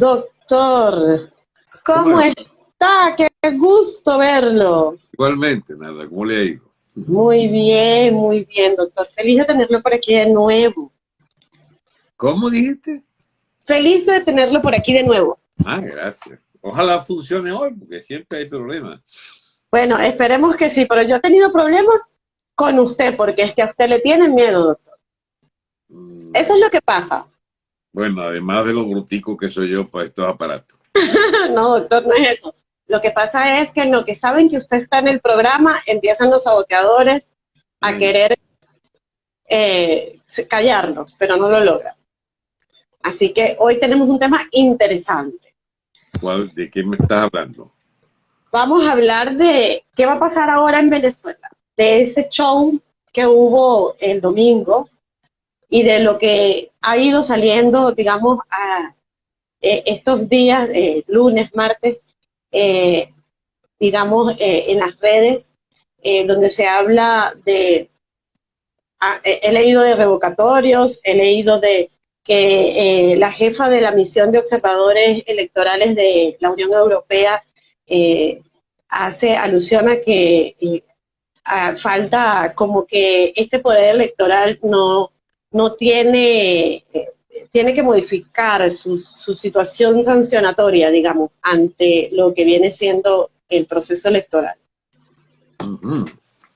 Doctor, ¿cómo, está? Qué gusto verlo. Igualmente, nada, ¿cómo le ha ido? Muy bien, muy bien, doctor. Feliz de tenerlo por aquí de nuevo. ¿Cómo dijiste? Feliz de tenerlo por aquí de nuevo. Ah, gracias. Ojalá funcione hoy, porque siempre hay problemas. Bueno, esperemos que sí, pero yo he tenido problemas con usted, porque es que a usted le tienen miedo, doctor. Mm. Eso es lo que pasa. Bueno, además de lo brutico que soy yo para estos aparatos. no, doctor, no es eso. Lo que pasa es que en lo que saben que usted está en el programa, empiezan los saboteadores a mm. querer eh, callarnos, pero no lo logran. Así que hoy tenemos un tema interesante. ¿Cuál, ¿De qué me estás hablando? Vamos a hablar de qué va a pasar ahora en Venezuela, de ese show que hubo el domingo y de lo que ha ido saliendo, digamos, a eh, estos días, eh, lunes, martes, eh, digamos, en las redes, donde se habla de, ah, he leído de revocatorios, he leído de que la jefa de la misión de observadores electorales de la Unión Europea hace alusión a que falta como que este poder electoral no no tiene, tiene que modificar su, situación sancionatoria, digamos, ante lo que viene siendo el proceso electoral.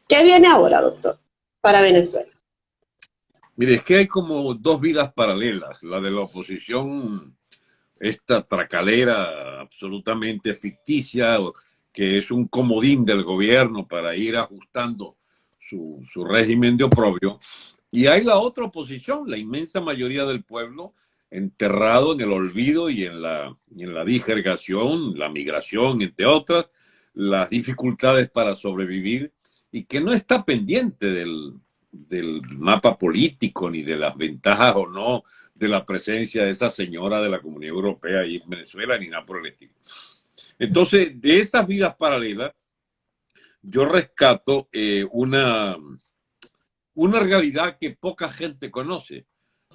¿Qué viene ahora, doctor, para Venezuela? Mire, es que hay como dos vidas paralelas, la de la oposición, esta tracalera absolutamente ficticia, que es un comodín del gobierno para ir ajustando su, su régimen de oprobio, y hay la otra oposición, la inmensa mayoría del pueblo enterrado en el olvido y en la, en la digergación, la migración, entre otras, las dificultades para sobrevivir y que no está pendiente del, del mapa político ni de las ventajas o no de la presencia de esa señora de la Comunidad Europea y en Venezuela ni nada por el estilo. Entonces, de esas vidas paralelas, yo rescato eh, una, una realidad que poca gente conoce,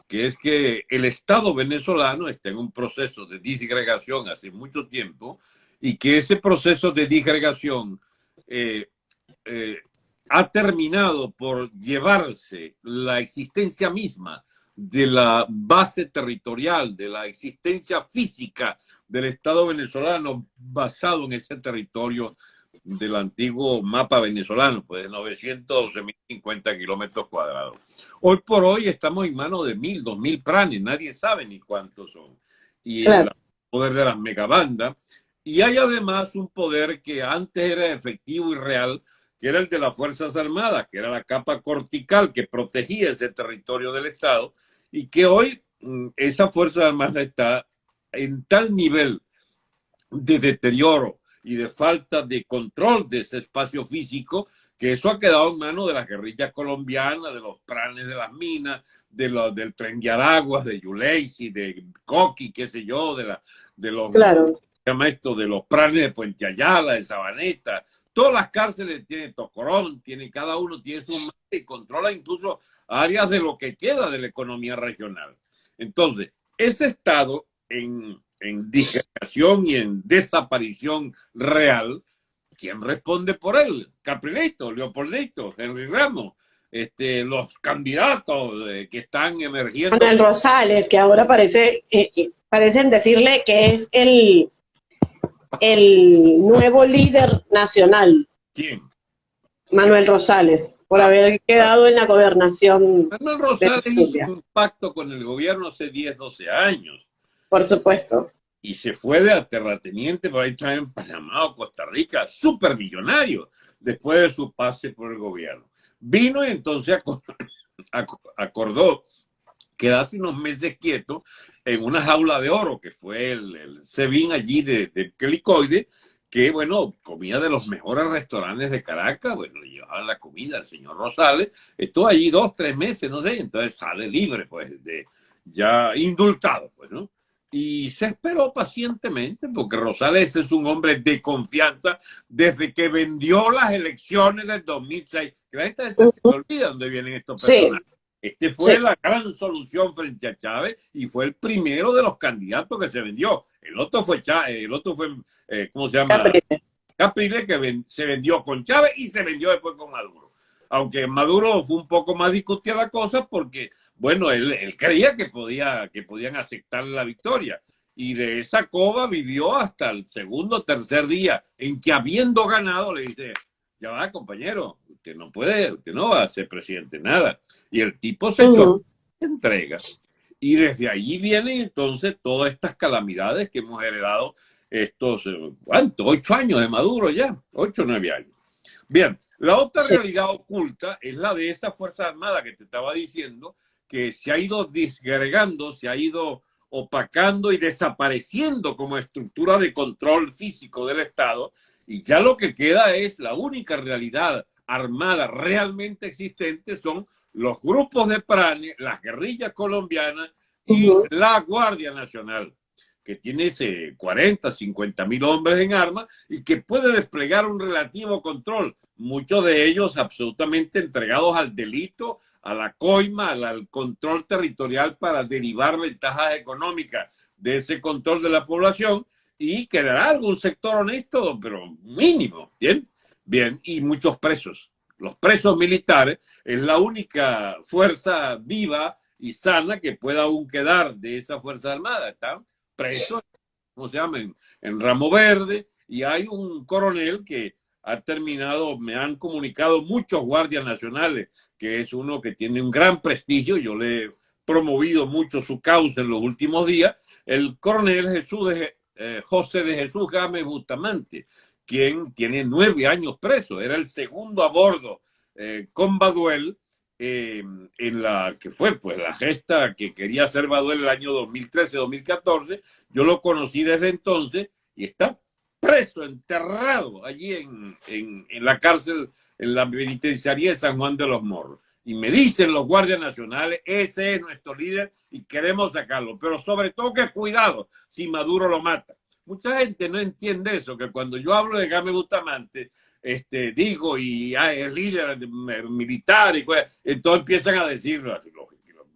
que es que el Estado venezolano está en un proceso de disgregación hace mucho tiempo y que ese proceso de disgregación eh, eh, ha terminado por llevarse la existencia misma de la base territorial, de la existencia física del Estado venezolano basado en ese territorio del antiguo mapa venezolano, pues de 912.050 kilómetros cuadrados. Hoy por hoy estamos en manos de mil, dos mil planes, nadie sabe ni cuántos son. Y el poder de las megabandas. Y hay además un poder que antes era efectivo y real, que era el de las Fuerzas Armadas, que era la capa cortical que protegía ese territorio del Estado, y que hoy mm, esa Fuerza Armada está en tal nivel de deterioro y de falta de control de ese espacio físico, que eso ha quedado en manos de las guerrillas colombianas, de los planes de las minas, de los, del tren de Araguas, de Yuleisi, de Coqui, qué sé yo, de, la, de los... Claro. Esto, de los planes de Puente Ayala, de Sabaneta, todas las cárceles tienen Tocorón, tiene, cada uno tiene su y controla incluso áreas de lo que queda de la economía regional. Entonces, ese Estado en, en disgregación y en desaparición real, ¿quién responde por él? Caprilito, Leopoldito, Henry Ramos, este, los candidatos eh, que están emergiendo. Manuel Rosales, que ahora parece, eh, eh, parecen decirle que es el, el nuevo líder nacional. ¿Quién? Manuel Rosales, por haber quedado en la gobernación. Manuel Rosales hizo un pacto con el gobierno hace 10, 12 años por supuesto. Y se fue de terrateniente para estar en Panamá o Costa Rica, súper millonario, después de su pase por el gobierno. Vino y entonces acordó quedarse unos meses quieto en una jaula de oro, que fue el, el allí de, de que, bueno, comía de los mejores restaurantes de Caracas, bueno, le llevaban la comida al señor Rosales, estuvo allí dos, tres meses, no sé, entonces sale libre, pues, de, ya indultado, pues, ¿no? Y se esperó pacientemente porque Rosales es un hombre de confianza desde que vendió las elecciones del 2006. Que la gente se olvida dónde vienen estos personajes. Este fue la gran solución frente a Chávez y fue el primero de los candidatos que se vendió. El otro fue Chávez, el otro fue, eh, ¿cómo se llama? Capriles. que se vendió con Chávez y se vendió después con Maduro. Aunque Maduro fue un poco más discutida la cosa porque, bueno, él, él creía que, podía, que podían aceptar la victoria. Y de esa cova vivió hasta el segundo o tercer día en que habiendo ganado le dice, ya va, compañero, usted no puede, usted no va a ser presidente, nada. Y el tipo se echó entrega. Y desde allí vienen entonces todas estas calamidades que hemos heredado estos, eh, ¿cuánto? Ocho años de Maduro ya, ocho o nueve años. Bien, la otra realidad oculta es la de esa Fuerza Armada que te estaba diciendo, que se ha ido disgregando, se ha ido opacando y desapareciendo como estructura de control físico del Estado y ya lo que queda es la única realidad armada realmente existente son los grupos de PRANE, las guerrillas colombianas y la Guardia Nacional, que tiene ese 40, 50 mil hombres en armas y que puede desplegar un relativo control, muchos de ellos absolutamente entregados al delito, a la coima, al control territorial para derivar ventajas económicas de ese control de la población y quedará algún sector honesto, pero mínimo, ¿bien? Bien, y muchos presos. Los presos militares es la única fuerza viva y sana que pueda aún quedar de esa Fuerza Armada. Están presos, ¿cómo se llama? En, Ramo Verde, y hay un coronel que ha terminado, me han comunicado muchos guardias nacionales, que es uno que tiene un gran prestigio, yo le he promovido mucho su causa en los últimos días, el coronel Jesús de, eh, José de Jesús Gámez Bustamante, quien tiene nueve años preso. Era el segundo a bordo eh, con Baduel, eh, en la que fue pues la gesta que quería hacer Baduel el año 2013-2014. Yo lo conocí desde entonces y está preso, enterrado allí en, en, en la cárcel, en la penitenciaría de San Juan de los Morros. Y me dicen los guardias nacionales, ese es nuestro líder y queremos sacarlo. Pero sobre todo que cuidado si Maduro lo mata. Mucha gente no entiende eso, que cuando yo hablo de Game Bustamante, este, digo, y ah, es líder militar, y entonces empiezan a decirlo,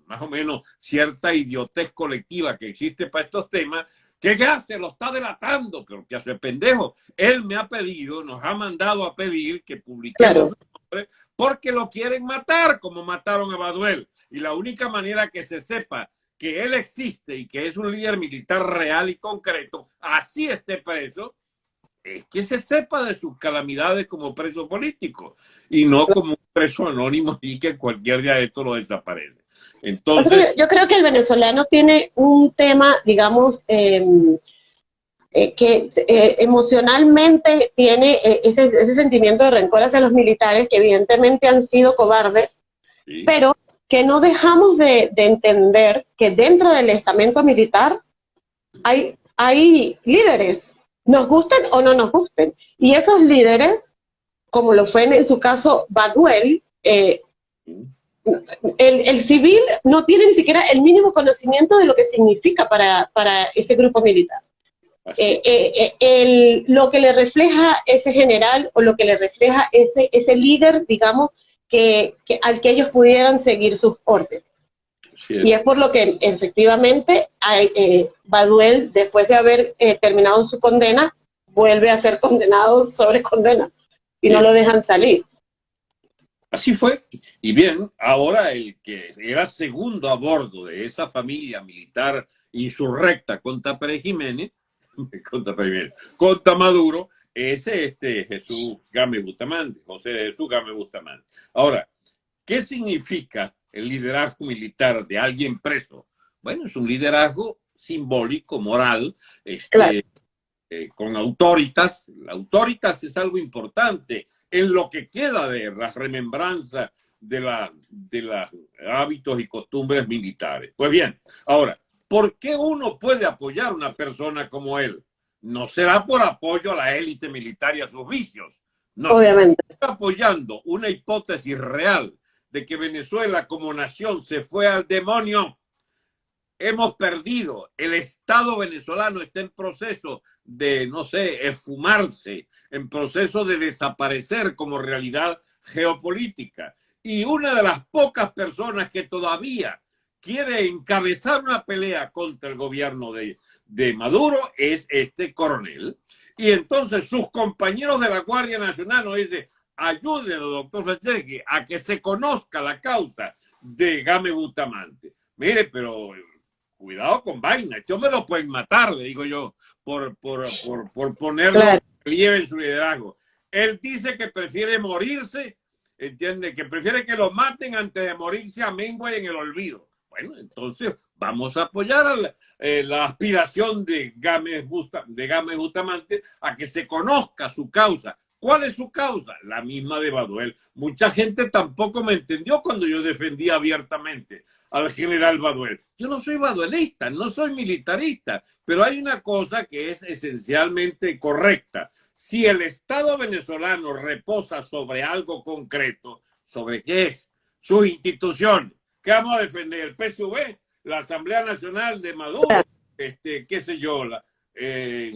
más o menos cierta idiotez colectiva que existe para estos temas, que gracias, lo está delatando, pero que hace pendejo. Él me ha pedido, nos ha mandado a pedir que publiquemos porque lo quieren matar, como mataron a Baduel. Y la única manera que se sepa que él existe y que es un líder militar real y concreto, así esté preso, es que se sepa de sus calamidades como preso político y no como un preso anónimo y que cualquier día de esto lo desaparece. Entonces, yo creo que el venezolano tiene un tema, digamos, em, eh, que eh, emocionalmente tiene eh, ese, ese, sentimiento de rencor hacia los militares, que evidentemente han sido cobardes, pero que no dejamos de, de, entender que dentro del estamento militar hay, hay líderes, nos gusten o no nos gusten, y esos líderes, como lo fue en, su caso Baduel, el, el, civil no tiene ni siquiera el mínimo conocimiento de lo que significa para, para ese grupo militar. Eh, eh, eh, lo que le refleja ese general o lo que le refleja ese, ese líder, digamos, que, al que ellos pudieran seguir sus órdenes. Y es por lo que efectivamente hay, Baduel, después de haber terminado su condena, vuelve a ser condenado sobre condena y no lo dejan salir. Así fue. Y bien, ahora el que era segundo a bordo de esa familia militar insurrecta contra Pérez Jiménez, contra, contra Maduro, ese este Jesús Game Bustamante, José Jesús Game Bustamante. Ahora, ¿qué significa el liderazgo militar de alguien preso? Bueno, es un liderazgo simbólico, moral, este, eh, con autoritas. La autoritas es algo importante en lo que queda de la remembranza de, la, de los hábitos y costumbres militares. Pues bien, ahora, ¿Por qué uno puede apoyar a una persona como él? No será por apoyo a la élite militar y a sus vicios. No, Obviamente. Está apoyando una hipótesis real de que Venezuela como nación se fue al demonio. Hemos perdido. El Estado venezolano está en proceso de, no sé, esfumarse, en proceso de desaparecer como realidad geopolítica. Y una de las pocas personas que todavía quiere encabezar una pelea contra el gobierno de, de Maduro es este coronel. Y entonces sus compañeros de la Guardia Nacional nos dicen, ayúdenlo, doctor Franceschi, a que se conozca la causa de Game Butamante. Mire, pero cuidado con vaina, yo me lo pueden matar, le digo yo, por, por, por, por ponerlo en su liderazgo. Él dice que prefiere morirse, entiende, que prefiere que lo maten antes de morirse a Mengua y en el olvido. Bueno, entonces vamos a apoyar la, eh, la, aspiración de Gámez, Busta, de Gámez Bustamante a que se conozca su causa. ¿Cuál es su causa? La misma de Baduel. Mucha gente tampoco me entendió cuando yo defendía abiertamente al general Baduel. Yo no soy baduelista, no soy militarista, pero hay una cosa que es esencialmente correcta. Si el Estado venezolano reposa sobre algo concreto, ¿sobre qué es? Sus instituciones. ¿Qué vamos a defender? ¿El PSV? ¿La Asamblea Nacional de Maduro? Este, qué sé yo, la, eh,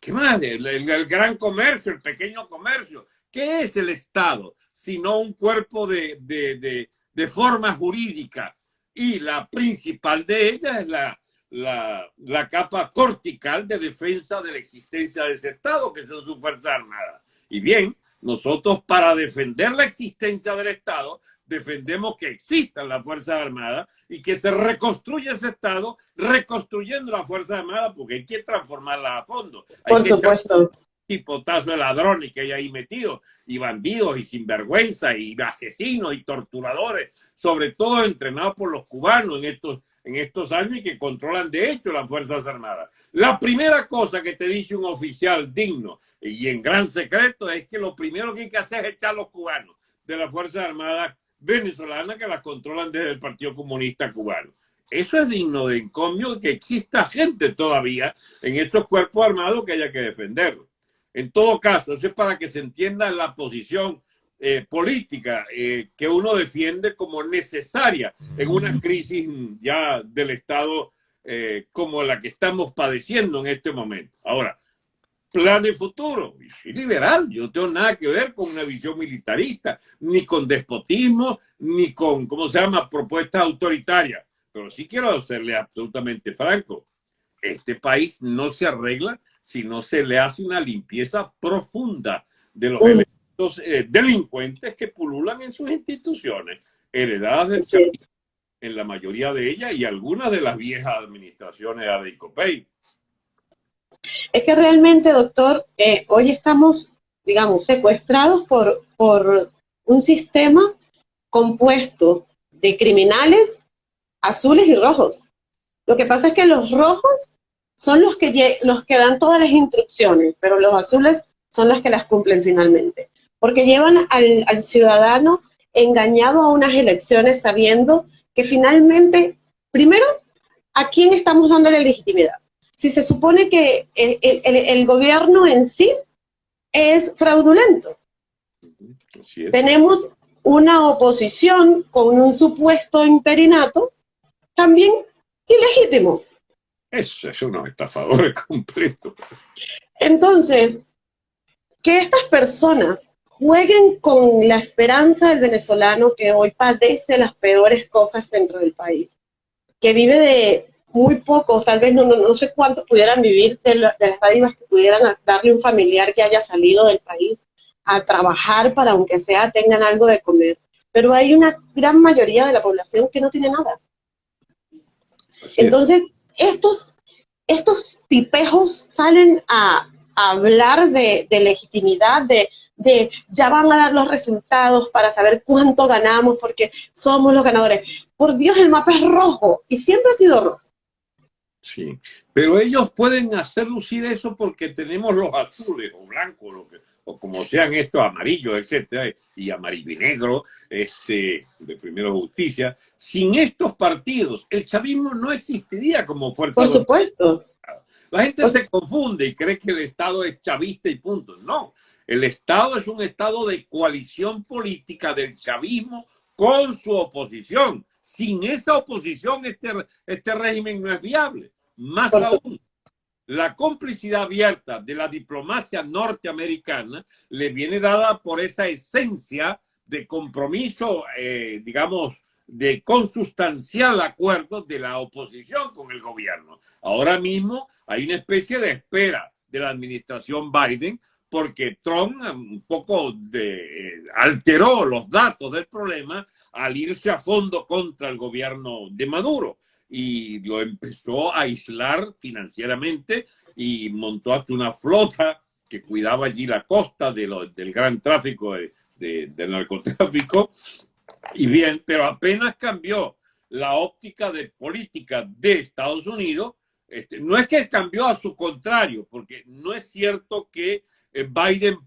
¿qué? El, el, gran comercio, el pequeño comercio. ¿Qué es el Estado? Sino un cuerpo de, de, de, de forma jurídica. Y la principal de ellas es la, la, la, capa cortical de defensa de la existencia de ese Estado, que son sus Fuerzas Armadas. Y bien, nosotros para defender la existencia del Estado defendemos que existan las Fuerzas Armadas y que se reconstruya ese Estado, reconstruyendo las Fuerzas Armadas, porque hay que transformarlas a fondo. Hay Por supuesto. Tipotazo de ladrones que hay ahí metidos, y bandidos, y sinvergüenza, y asesinos, y torturadores, sobre todo entrenados por los cubanos en estos, en estos años y que controlan de hecho las Fuerzas Armadas. La primera cosa que te dice un oficial digno y en gran secreto es que lo primero que hay que hacer es echar a los cubanos de las Fuerzas Armadas venezolana que las controlan desde el Partido Comunista Cubano. Eso es digno de encomio que exista gente todavía en esos cuerpos armados que haya que defenderlo. En todo caso, eso es para que se entienda la posición eh, política eh, que uno defiende como necesaria en una crisis ya del Estado eh, como la que estamos padeciendo en este momento. Ahora, plan de futuro. Y soy liberal, yo no tengo nada que ver con una visión militarista, ni con despotismo, ni con, ¿cómo se llama?, propuestas autoritarias. Pero sí quiero serle absolutamente franco. Este país no se arregla si no se le hace una limpieza profunda de los elementos eh, delincuentes que pululan en sus instituciones, heredadas del sí. en la mayoría de ellas y algunas de las viejas administraciones de ICOPEI. Es que realmente, doctor, eh, hoy estamos, digamos, secuestrados por, por un sistema compuesto de criminales azules y rojos. Lo que pasa es que los rojos son los que, los que dan todas las instrucciones, pero los azules son los que las cumplen finalmente. Porque llevan al, al ciudadano engañado a unas elecciones sabiendo que finalmente, primero, ¿a quién estamos dándole legitimidad? Si se supone que el, el, el gobierno en sí es fraudulento? Es. Tenemos una oposición con un supuesto interinato también ilegítimo. Eso es unos estafadores completos. Entonces, que estas personas jueguen con la esperanza del venezolano que hoy padece las peores cosas dentro del país, que vive de muy pocos, tal vez no, no, no sé cuántos pudieran vivir de, lo, de las dádivas que pudieran darle un familiar que haya salido del país a trabajar para, aunque sea, tengan algo de comer. Pero hay una gran mayoría de la población que no tiene nada. Así Entonces, es. estos, estos tipejos salen a, a hablar de, de legitimidad, de, de ya van a dar los resultados para saber cuánto ganamos porque somos los ganadores. Por Dios, el mapa es rojo y siempre ha sido rojo. Sí, pero ellos pueden hacer lucir eso porque tenemos los azules o blancos, lo que, o como sean estos amarillos, etcétera, y amarillo y negro, este, de Primero Justicia. Sin estos partidos, el chavismo no existiría como fuerza. Por supuesto. La gente Por... se confunde y cree que el Estado es chavista y punto. No, el Estado es un Estado de coalición política del chavismo con su oposición. Sin esa oposición, este, este régimen no es viable. Más aún, la complicidad abierta de la diplomacia norteamericana le viene dada por esa esencia de compromiso, eh, digamos, de consustancial acuerdo de la oposición con el gobierno. Ahora mismo hay una especie de espera de la administración Biden porque Trump un poco de, alteró los datos del problema al irse a fondo contra el gobierno de Maduro y lo empezó a aislar financieramente y montó hasta una flota que cuidaba allí la costa de del gran tráfico de, del narcotráfico. Y bien, pero apenas cambió la óptica de política de Estados Unidos, este, no es que cambió a su contrario, porque no es cierto que eh, Biden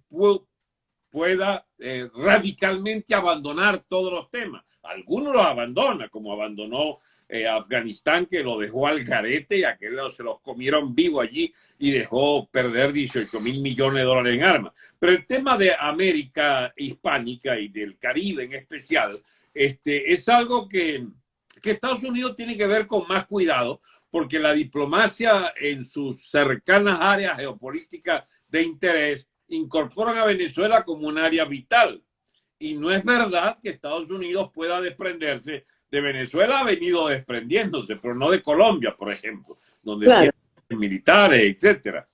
pueda eh, radicalmente abandonar todos los temas. Algunos los abandona, como abandonó eh, Afganistán, que lo dejó al garete y aquellos se los comieron vivo allí y dejó perder 18 mil millones de dólares en armas. Pero el tema de América hispánica y del Caribe en especial, este, es algo que, que Estados Unidos tiene que ver con más cuidado, porque la diplomacia en sus cercanas áreas geopolíticas de interés incorporan a Venezuela como un área vital. Y no es verdad que Estados Unidos pueda desprenderse de Venezuela, ha venido desprendiéndose, pero no de Colombia, por ejemplo, donde tiene militares, etcétera.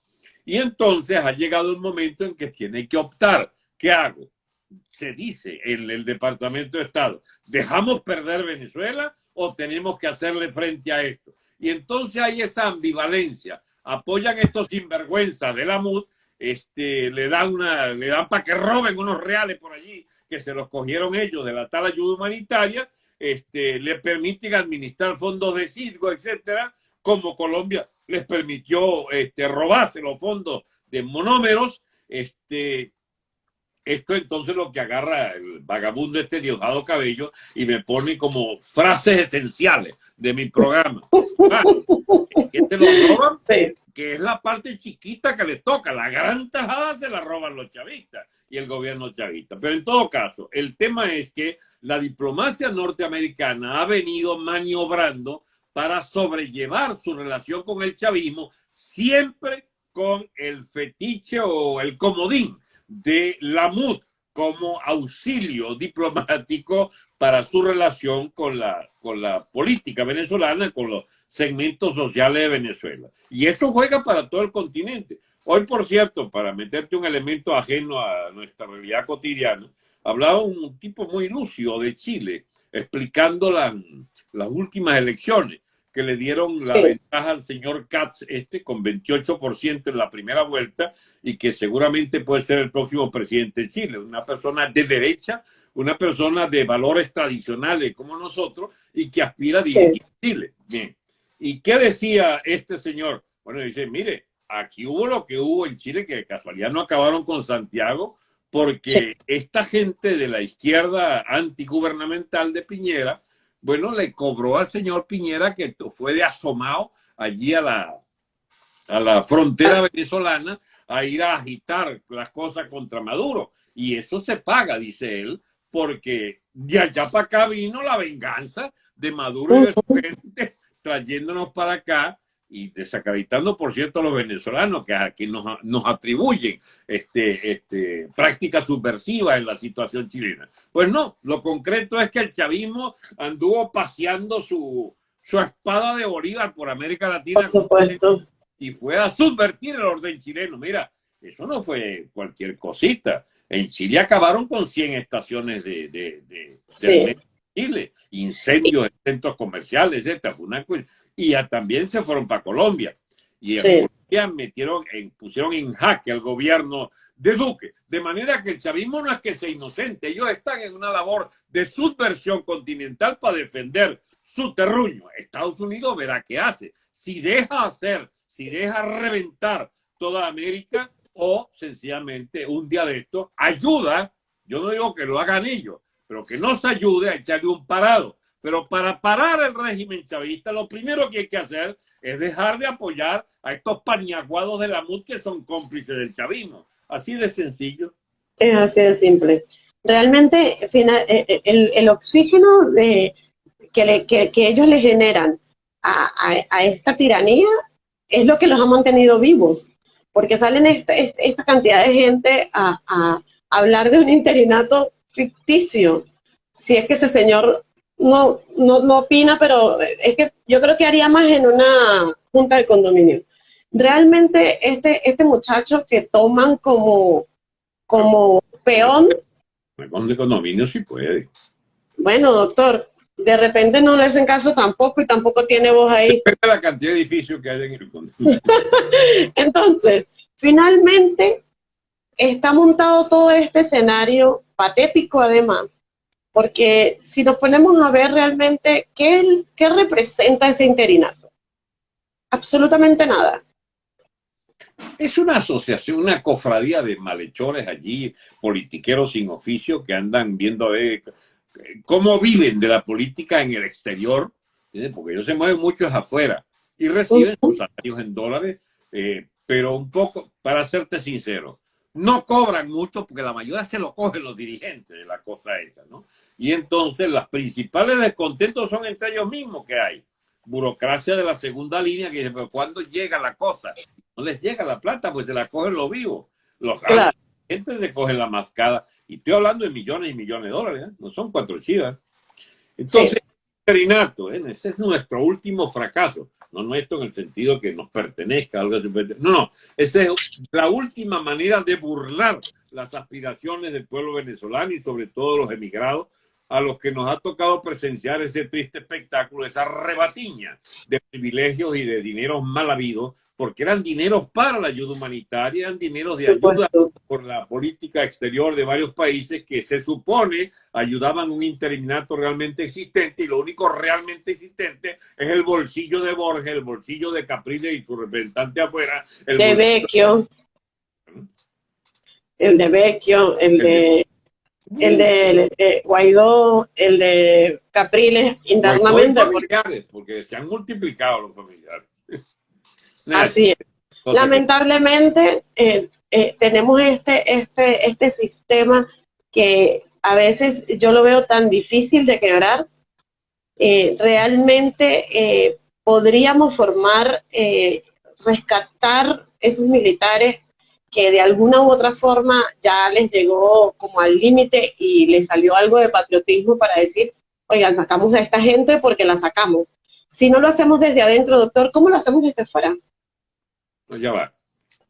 Y entonces ha llegado un momento en que tiene que optar. ¿Qué hago? Se dice en el Departamento de Estado, ¿dejamos perder Venezuela o tenemos que hacerle frente a esto? Y entonces hay esa ambivalencia. Apoyan estos sinvergüenzas de la MUD, este, le dan una, le dan para que roben unos reales por allí, que se los cogieron ellos de la tal ayuda humanitaria, este, le permiten administrar fondos de CIDGO, etcétera, como Colombia les permitió este, robarse los fondos de monómeros, este, esto entonces lo que agarra el vagabundo este Diosdado Cabello y me pone como frases esenciales de mi programa. Ah, que te lo roban, que es la parte chiquita que le toca. La gran tajada se la roban los chavistas y el gobierno chavista. Pero en todo caso, el tema es que la diplomacia norteamericana ha venido maniobrando para sobrellevar su relación con el chavismo siempre con el fetiche o el comodín de la MUD como auxilio diplomático para su relación con la, con la política venezolana, con los segmentos sociales de Venezuela. Y eso juega para todo el continente. Hoy, por cierto, para meterte un elemento ajeno a nuestra realidad cotidiana, hablaba un tipo muy lúcido de Chile, explicando las últimas elecciones que le dieron la ventaja al señor Katz este con 28% en la primera vuelta y que seguramente puede ser el próximo presidente de Chile, una persona de derecha, una persona de valores tradicionales como nosotros y que aspira a dirigir Chile. Bien. ¿Y qué decía este señor? Bueno, dice, mire, aquí hubo lo que hubo en Chile, que de casualidad no acabaron con Santiago, porque esta gente de la izquierda antigubernamental de Piñera bueno, le cobró al señor Piñera que fue de asomado allí a la, a la frontera venezolana a ir a agitar las cosas contra Maduro. Y eso se paga, dice él, porque de allá para acá vino la venganza de Maduro y de su gente trayéndonos para acá y desacreditando, por cierto, a los venezolanos que, que nos, nos, atribuyen este, este, prácticas subversivas en la situación chilena. Pues no, lo concreto es que el chavismo anduvo paseando su, su espada de Bolívar por América Latina y fue a subvertir el orden chileno. Mira, eso no fue cualquier cosita. En Chile acabaron con 100 estaciones de, de, de, Chile, incendios en centros comerciales, etc. Y también se fueron para Colombia. Y en Colombia metieron, en, pusieron en jaque al gobierno de Duque. De manera que el chavismo no es que sea inocente, ellos están en una labor de subversión continental para defender su terruño. Estados Unidos verá qué hace. Si deja hacer, si deja reventar toda América o sencillamente un día de esto ayuda, yo no digo que lo hagan ellos, pero que nos ayude a echarle un parado. Pero para parar el régimen chavista, lo primero que hay que hacer es dejar de apoyar a estos paniaguados de la MUD que son cómplices del chavismo. Así de sencillo. Es así de simple. Realmente eh, eh, el, oxígeno de, que, ellos le generan a, esta tiranía es lo que los ha mantenido vivos, porque salen esta, esta cantidad de gente a, a hablar de un interinato ficticio. Si es que ese señor no, no, no opina, pero es que yo creo que haría más en una junta de condominio. Realmente este, este muchacho que toman como, como peón. de condominio sí puede. Bueno, doctor, de repente no le hacen caso tampoco y tampoco tiene voz ahí. Depende la cantidad de edificios que hay en el condominio. Entonces, finalmente está montado todo este escenario patético además, porque si nos ponemos a ver realmente qué, qué representa ese interinato, absolutamente nada. Es una asociación, una cofradía de malhechores allí, politiqueros sin oficio que andan viendo a ver cómo viven de la política en el exterior, porque ellos se mueven muchos afuera y reciben sus salarios en dólares, eh, pero un poco, para serte sincero, no cobran mucho porque la mayoría se lo cogen los dirigentes de la cosa esa, ¿no? Y entonces las principales descontentos son entre ellos mismos que hay. Burocracia de la segunda línea que dice, pero ¿cuándo llega la cosa? No les llega la plata, pues se la cogen los vivos. Los claro. gente se cogen la mascada. Y estoy hablando de millones y millones de dólares, ¿eh? no son cuatro chivas. Entonces, Renato, ¿eh? ese es nuestro último fracaso. No nuestro en el sentido que nos pertenezca. Algo no, no, esa es la última manera de burlar las aspiraciones del pueblo venezolano y sobre todo los emigrados a los que nos ha tocado presenciar ese triste espectáculo, esa rebatiña de privilegios y de dineros mal habidos porque eran dineros para la ayuda humanitaria, eran dineros de ayuda por la política exterior de varios países que se supone ayudaban a un interinato realmente existente y lo único realmente existente es el bolsillo de Borges, el bolsillo de Capriles y su representante afuera. El de Vecchio. El de Vecchio, el de... El de, Guaidó, el de Capriles internamente. Familiares, porque se han multiplicado los familiares. Así es. Lamentablemente eh, eh, tenemos este, este, este sistema que a veces yo lo veo tan difícil de quebrar. Eh, realmente podríamos formar, rescatar esos militares que de alguna u otra forma ya les llegó como al límite y les salió algo de patriotismo para decir, oigan, sacamos a esta gente porque la sacamos. Si no lo hacemos desde adentro, doctor, ¿cómo lo hacemos desde fuera? No, ya va.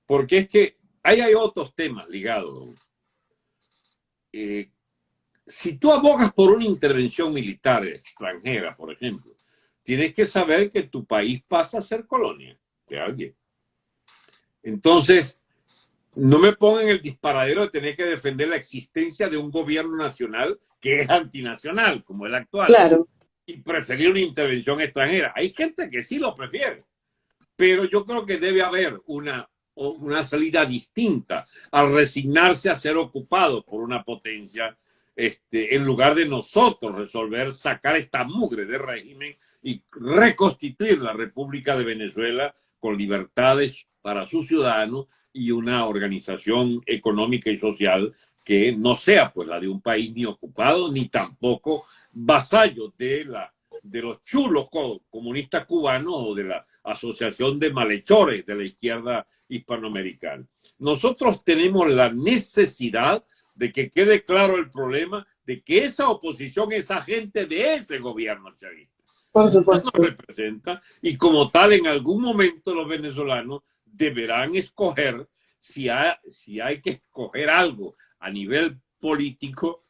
Porque es que ahí hay otros temas ligados. Eh, si tú abogas por una intervención militar extranjera, por ejemplo, tienes que saber que tu país pasa a ser colonia de alguien. Entonces, no me pongan el disparadero de tener que defender la existencia de un gobierno nacional que es antinacional, como el actual. Claro. Y preferir una intervención extranjera. Hay gente que sí lo prefiere pero yo creo que debe haber una, una salida distinta al resignarse a ser ocupado por una potencia este, en lugar de nosotros resolver sacar esta mugre de régimen y reconstituir la República de Venezuela con libertades para sus ciudadanos y una organización económica y social que no sea pues la de un país ni ocupado ni tampoco vasallo de la de los chulos comunistas cubanos o de la Asociación de Malhechores de la izquierda hispanoamericana. Nosotros tenemos la necesidad de que quede claro el problema de que esa oposición es agente de ese gobierno chavista. Por supuesto. Nos representa y como tal en algún momento los venezolanos deberán escoger si si hay que escoger algo a nivel político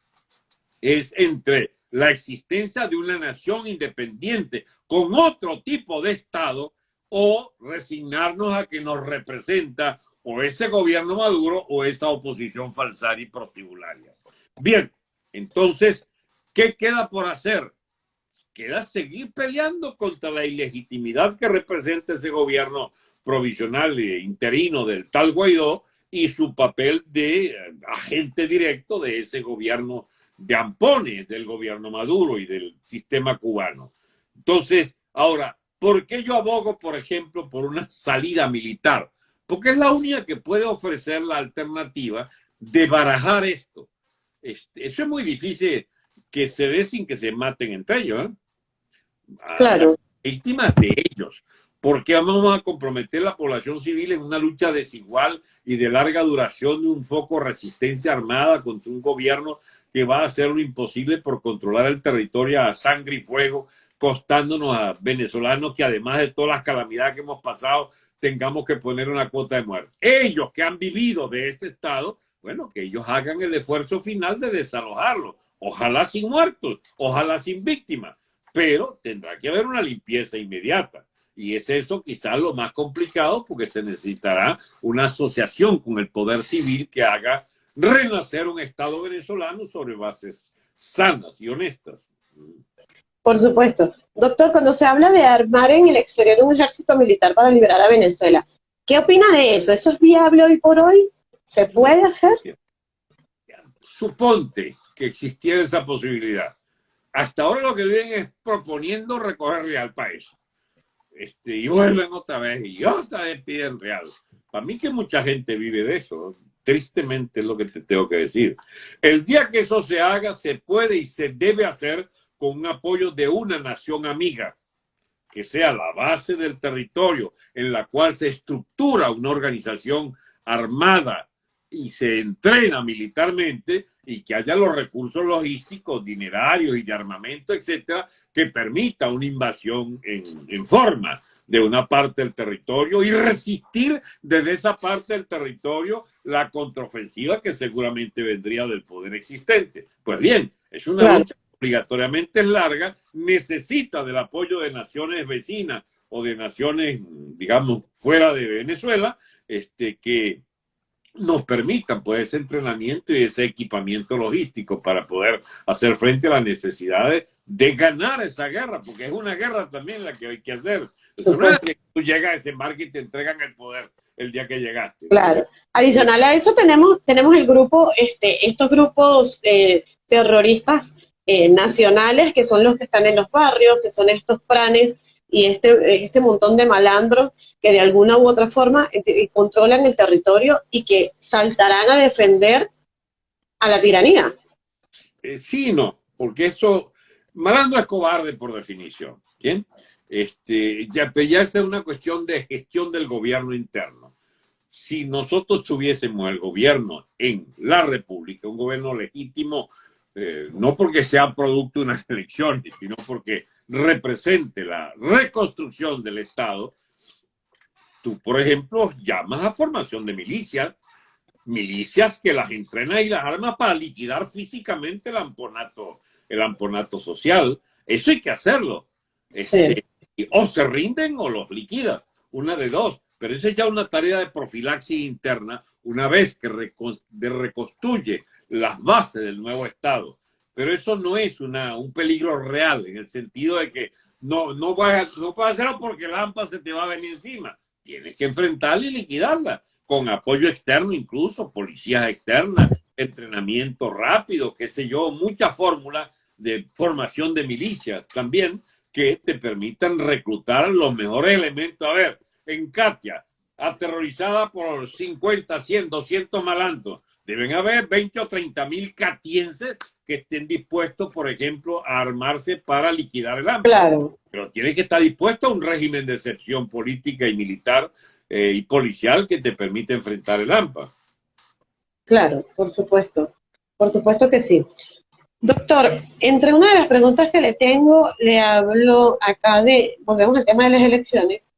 es entre la existencia de una nación independiente con otro tipo de Estado o resignarnos a que nos representa o ese gobierno maduro o esa oposición falsaria y prostibularia. Bien, entonces, ¿qué queda por hacer? Queda seguir peleando contra la ilegitimidad que representa ese gobierno provisional e interino del tal Guaidó y su papel de eh, agente directo de ese gobierno de ampones del gobierno Maduro y del sistema cubano. Entonces, ahora, ¿por qué yo abogo, por ejemplo, por una salida militar? Porque es la única que puede ofrecer la alternativa de barajar esto. Este, eso es muy difícil que se dé sin que se maten entre ellos. ¿eh? Claro. Víctimas de ellos. ¿Por qué vamos a comprometer la población civil en una lucha desigual y de larga duración de un foco resistencia armada contra un gobierno que va a hacer lo imposible por controlar el territorio a sangre y fuego, costándonos a venezolanos que además de todas las calamidades que hemos pasado, tengamos que poner una cuota de muerte? Ellos que han vivido de este estado, bueno, que ellos hagan el esfuerzo final de desalojarlo. Ojalá sin muertos, ojalá sin víctimas, pero tendrá que haber una limpieza inmediata. Y es eso quizás lo más complicado porque se necesitará una asociación con el poder civil que haga renacer un Estado venezolano sobre bases sanas y honestas. Por supuesto. Doctor, cuando se habla de armar en el exterior un ejército militar para liberar a Venezuela, ¿qué opina de eso? ¿Eso es viable hoy por hoy? ¿Se puede hacer? Suponte que existiera esa posibilidad. Hasta ahora lo que vienen es proponiendo recoger real país este, y vuelven otra vez y otra vez piden real. Para mí que mucha gente vive de eso, tristemente es lo que te tengo que decir. El día que eso se haga, se puede y se debe hacer con un apoyo de una nación amiga, que sea la base del territorio en la cual se estructura una organización armada y se entrena militarmente y que haya los recursos logísticos, dinerarios y de armamento, etcétera, que permita una invasión en, en, forma de una parte del territorio y resistir desde esa parte del territorio la contraofensiva que seguramente vendría del poder existente. Pues bien, es una lucha obligatoriamente larga, necesita del apoyo de naciones vecinas o de naciones, digamos, fuera de Venezuela, este, que, nos permitan pues ese entrenamiento y ese equipamiento logístico para poder hacer frente a las necesidades de ganar esa guerra, porque es una guerra también la que hay que hacer. Eso no es que tú llegas a ese marco y te entregan el poder el día que llegaste. Claro. Adicional a eso tenemos, tenemos el grupo, este, estos grupos eh, terroristas eh, nacionales que son los que están en los barrios, que son estos pranes y este, este montón de malandros que de alguna u otra forma eh, eh, controlan el territorio y que saltarán a defender a la tiranía. Eh, sí no, porque eso, malandro es cobarde por definición. ¿Quién? Este, ya, ya es una cuestión de gestión del gobierno interno. Si nosotros tuviésemos el gobierno en la República, un gobierno legítimo, no porque sea producto de unas elecciones, sino porque represente la reconstrucción del Estado, tú, por ejemplo, llamas a formación de milicias, milicias que las entrenan y las armas para liquidar físicamente el amponato, el amponato social. Eso hay que hacerlo. Este, o se rinden o los liquidas, una de dos. Pero esa es ya una tarea de profilaxis interna una vez que reconstruye las bases del nuevo Estado pero eso no es una, un peligro real, en el sentido de que no, no, vas, no puedes hacerlo porque la AMPA se te va a venir encima. Tienes que enfrentarla y liquidarla, con apoyo externo incluso, policías externas, entrenamiento rápido, qué sé yo, mucha fórmula de formación de milicias también que te permitan reclutar los mejores elementos. A ver, en Katia, aterrorizada por 50, 100, 200 malantos, deben haber 20 o 30 mil catienses que estén dispuestos, por ejemplo, a armarse para liquidar el hambre. Claro. Pero tiene que estar dispuesto a un régimen de excepción política y militar eh, y policial que te permite enfrentar el AMPA. Claro, por supuesto. Por supuesto que sí. Doctor, entre una de las preguntas que le tengo, le hablo acá de, volvemos al tema de las elecciones,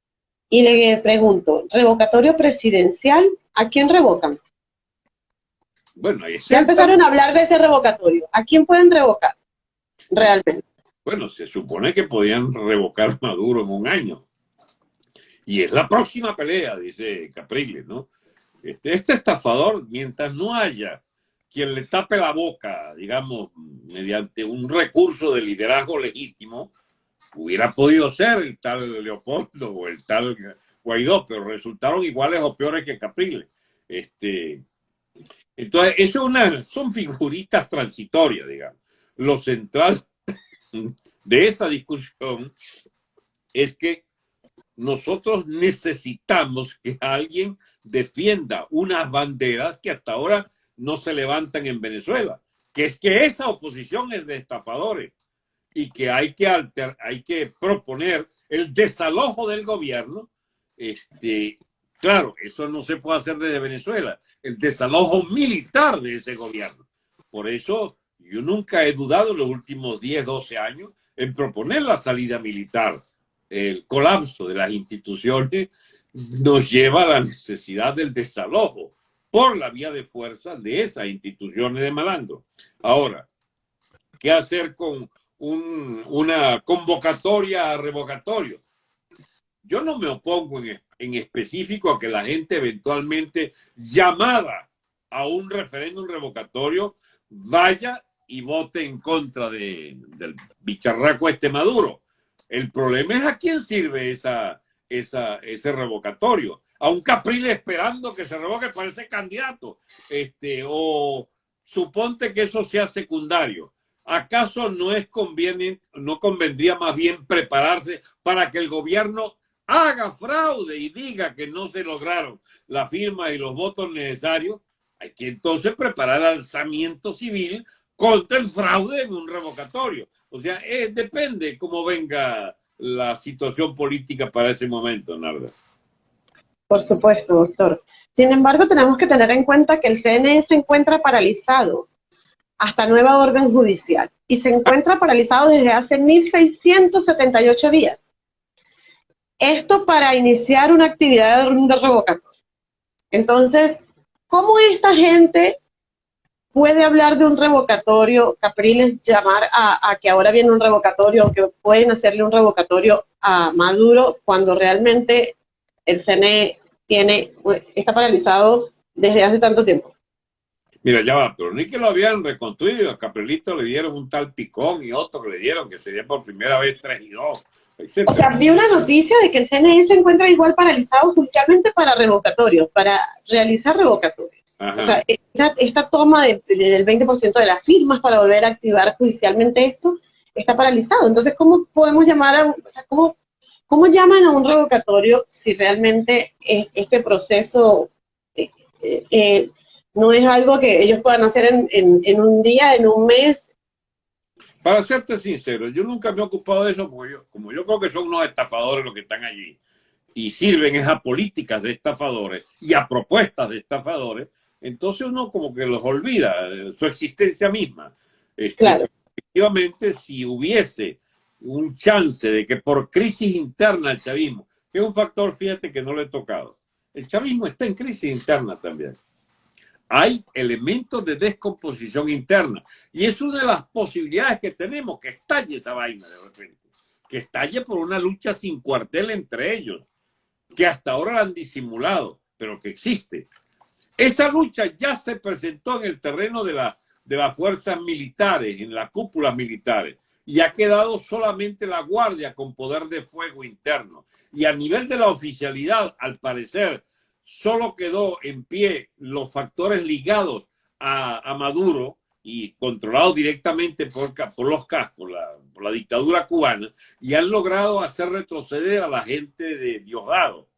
y le pregunto, revocatorio presidencial, ¿a quién revocan? Bueno, ya empezaron a hablar de ese revocatorio. ¿A quién pueden revocar realmente? Bueno, se supone que podían revocar a Maduro en un año. Y es la próxima pelea, dice Capriles, ¿no? Este, este estafador, mientras no haya quien le tape la boca, digamos, mediante un recurso de liderazgo legítimo, hubiera podido ser el tal Leopoldo o el tal Guaidó, pero resultaron iguales o peores que Capriles. Este, entonces, eso una, son figuritas transitorias, digamos. Lo central de esa discusión es que nosotros necesitamos que alguien defienda unas banderas que hasta ahora no se levantan en Venezuela, que es que esa oposición es de estafadores. y que hay que, alter, hay que proponer el desalojo del gobierno, este, claro, eso no se puede hacer desde Venezuela, el desalojo militar de ese gobierno. Por eso yo nunca he dudado en los últimos 10, 12 años en proponer la salida militar. El colapso de las instituciones nos lleva a la necesidad del desalojo por la vía de fuerza de esas instituciones de malandro. Ahora, ¿qué hacer con una convocatoria a revocatorio? Yo no me opongo en, en específico a que la gente eventualmente llamada a un referéndum revocatorio vaya y vote en contra de, del bicharraco este Maduro. El problema es a quién sirve esa, esa, ese revocatorio. A un Capriles esperando que se revoque para ese candidato. Este, o suponte que eso sea secundario. ¿Acaso no es conviene, no convendría más bien prepararse para que el gobierno haga fraude y diga que no se lograron la firma y los votos necesarios? Hay que entonces preparar alzamiento civil contra el fraude en un revocatorio. O sea, eh, depende cómo venga la situación política para ese momento, Narda. Por supuesto, doctor. Sin embargo, tenemos que tener en cuenta que el CNE se encuentra paralizado hasta nueva orden judicial y se encuentra paralizado desde hace 1.678 días. Esto para iniciar una actividad de revocatorio. Entonces, ¿cómo esta gente puede hablar de un revocatorio, Capriles llamar a, que ahora viene un revocatorio, que pueden hacerle un revocatorio a Maduro cuando realmente el CNE tiene, está paralizado desde hace tanto tiempo. Mira, ya va, pero ni que lo habían reconstruido, a Caprilito le dieron un tal picón y otro que le dieron, que sería por primera vez tres y dos. O sea, vi una noticia de que el CNE se encuentra igual paralizado judicialmente para revocatorios, para realizar revocatorios. O sea, esta, toma del 20% de las firmas para volver a activar judicialmente esto está paralizado. Entonces, ¿cómo podemos llamar a, o sea, ¿cómo, cómo llaman a un revocatorio si realmente este proceso eh, eh, eh, no es algo que ellos puedan hacer en, en, un día, en un mes? Para serte sincero, yo nunca me he ocupado de eso, porque yo, como yo creo que son unos estafadores los que están allí y sirven es a políticas de estafadores y a propuestas de estafadores, entonces uno como que los olvida, su existencia misma. Este, efectivamente, si hubiese un chance de que por crisis interna el chavismo, que es un factor, fíjate, que no le he tocado, el chavismo está en crisis interna también. Hay elementos de descomposición interna y es una de las posibilidades que tenemos, que estalle esa vaina de repente, que estalle por una lucha sin cuartel entre ellos, que hasta ahora la han disimulado, pero que existe. Esa lucha ya se presentó en el terreno de, la, de las fuerzas militares, en las cúpulas militares, y ha quedado solamente la Guardia con poder de fuego interno. Y a nivel de la oficialidad, al parecer, solo quedó en pie los factores ligados a, Maduro y controlados directamente por, por los CAS, por la, por la dictadura cubana, y han logrado hacer retroceder a la gente de Diosdado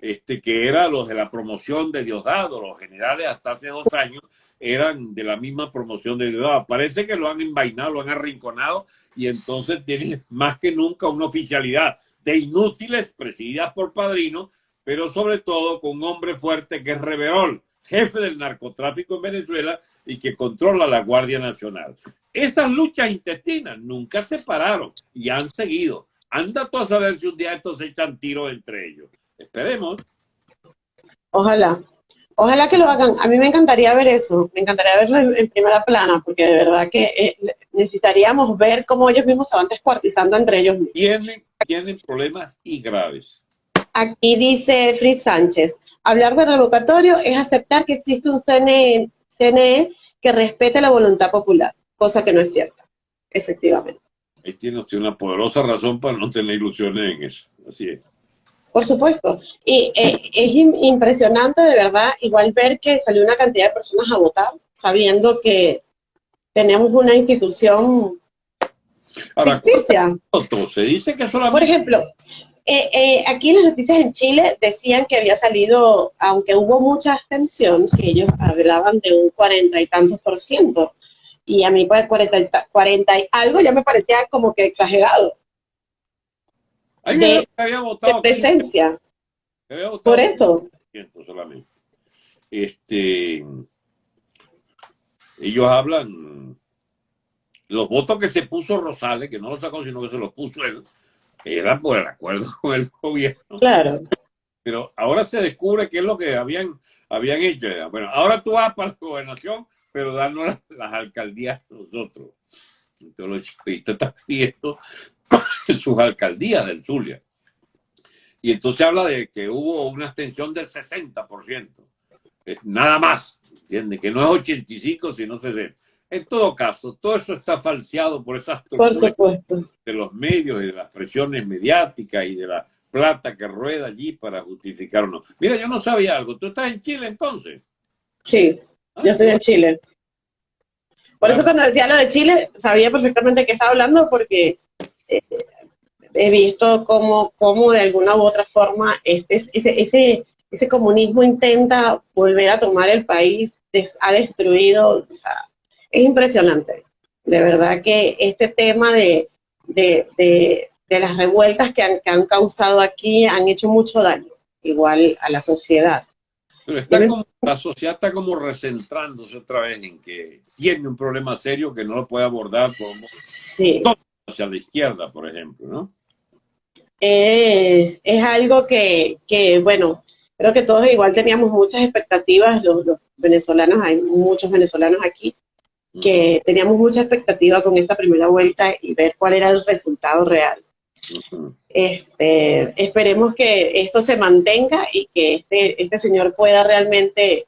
este, que eran los de la promoción de Diosdado, los generales hasta hace dos años eran de la misma promoción de Diosdado. Parece que lo han envainado, lo han arrinconado y entonces tienen más que nunca una oficialidad de inútiles presididas por padrinos, pero sobre todo con un hombre fuerte que es Reverol, jefe del narcotráfico en Venezuela y que controla la Guardia Nacional. Esas luchas intestinas nunca se pararon y han seguido. Anda tú a saber si un día estos se echan tiros entre ellos. Esperemos. Ojalá. Ojalá que lo hagan. A mí me encantaría ver eso. Me encantaría verlo en, primera plana, porque de verdad que eh, necesitaríamos ver cómo ellos mismos se van descuartizando entre ellos Tienen, tienen problemas y graves. Aquí dice Fritz Sánchez, hablar de revocatorio es aceptar que existe un CNE, CNE que respete la voluntad popular, cosa que no es cierta, efectivamente. Ahí tiene usted una poderosa razón para no tener ilusiones en eso. Así es. Por supuesto. Y eh, es impresionante, de verdad, igual ver que salió una cantidad de personas a votar, sabiendo que tenemos una institución Ahora, Se dice que solamente... Por ejemplo, eh, eh, aquí en las noticias en Chile decían que había salido, aunque hubo mucha abstención, que ellos hablaban de un cuarenta y tantos por ciento. y a mí pues 40, 40 y algo ya me parecía como que exagerado. de, había votado presencia. Por eso. Solamente. Este, ellos hablan, los votos que se puso Rosales, que no los sacó, sino que se los puso él, era por el acuerdo con el gobierno. Claro. Pero ahora se descubre qué es lo que habían, habían hecho. Bueno, ahora tú vas para la gobernación, pero danos las, alcaldías nosotros. Entonces los chiquitos están pidiendo sus alcaldías del Zulia. Y entonces habla de que hubo una extensión del 60%. Nada más, ¿entiendes? Que no es 85, sino 60. En todo caso, todo eso está falseado por esas de los medios y de las presiones mediáticas y de la plata que rueda allí para justificar Mira, yo no sabía algo. ¿Tú estás en Chile entonces? Sí, ah, yo estoy en Chile. Por eso cuando decía lo de Chile, sabía perfectamente que estaba hablando porque eh, he visto cómo, cómo de alguna u otra forma este, ese, ese, ese comunismo intenta volver a tomar el país, ha destruido, o sea, es impresionante. De verdad que este tema de, de, las revueltas que han, que han, causado aquí han hecho mucho daño, igual a la sociedad. Pero está como, la sociedad está como recentrándose otra vez en que tiene un problema serio que no lo puede abordar como sí. hacia la izquierda, por ejemplo, ¿no? Es, es algo que, que, bueno, creo que todos igual teníamos muchas expectativas, los, venezolanos, hay muchos venezolanos aquí, que teníamos mucha expectativa con esta primera vuelta y ver cuál era el resultado real. este, esperemos que esto se mantenga y que este, este señor pueda realmente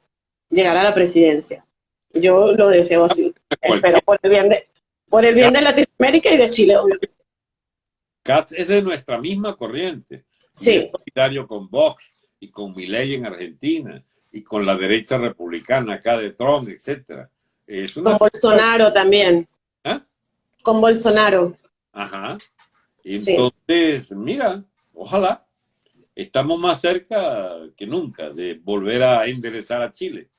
llegar a la presidencia. Yo lo deseo así. Espero por el bien de, por el bien de Latinoamérica y de Chile, obviamente. Katz es de nuestra misma corriente. Sí. solidario con Vox y con Milei en Argentina y con la derecha republicana acá de Trump, etcétera. Con Bolsonaro también. ¿Ah? Con Bolsonaro. Ajá. Entonces, mira, ojalá. Estamos más cerca que nunca de volver a enderezar a Chile.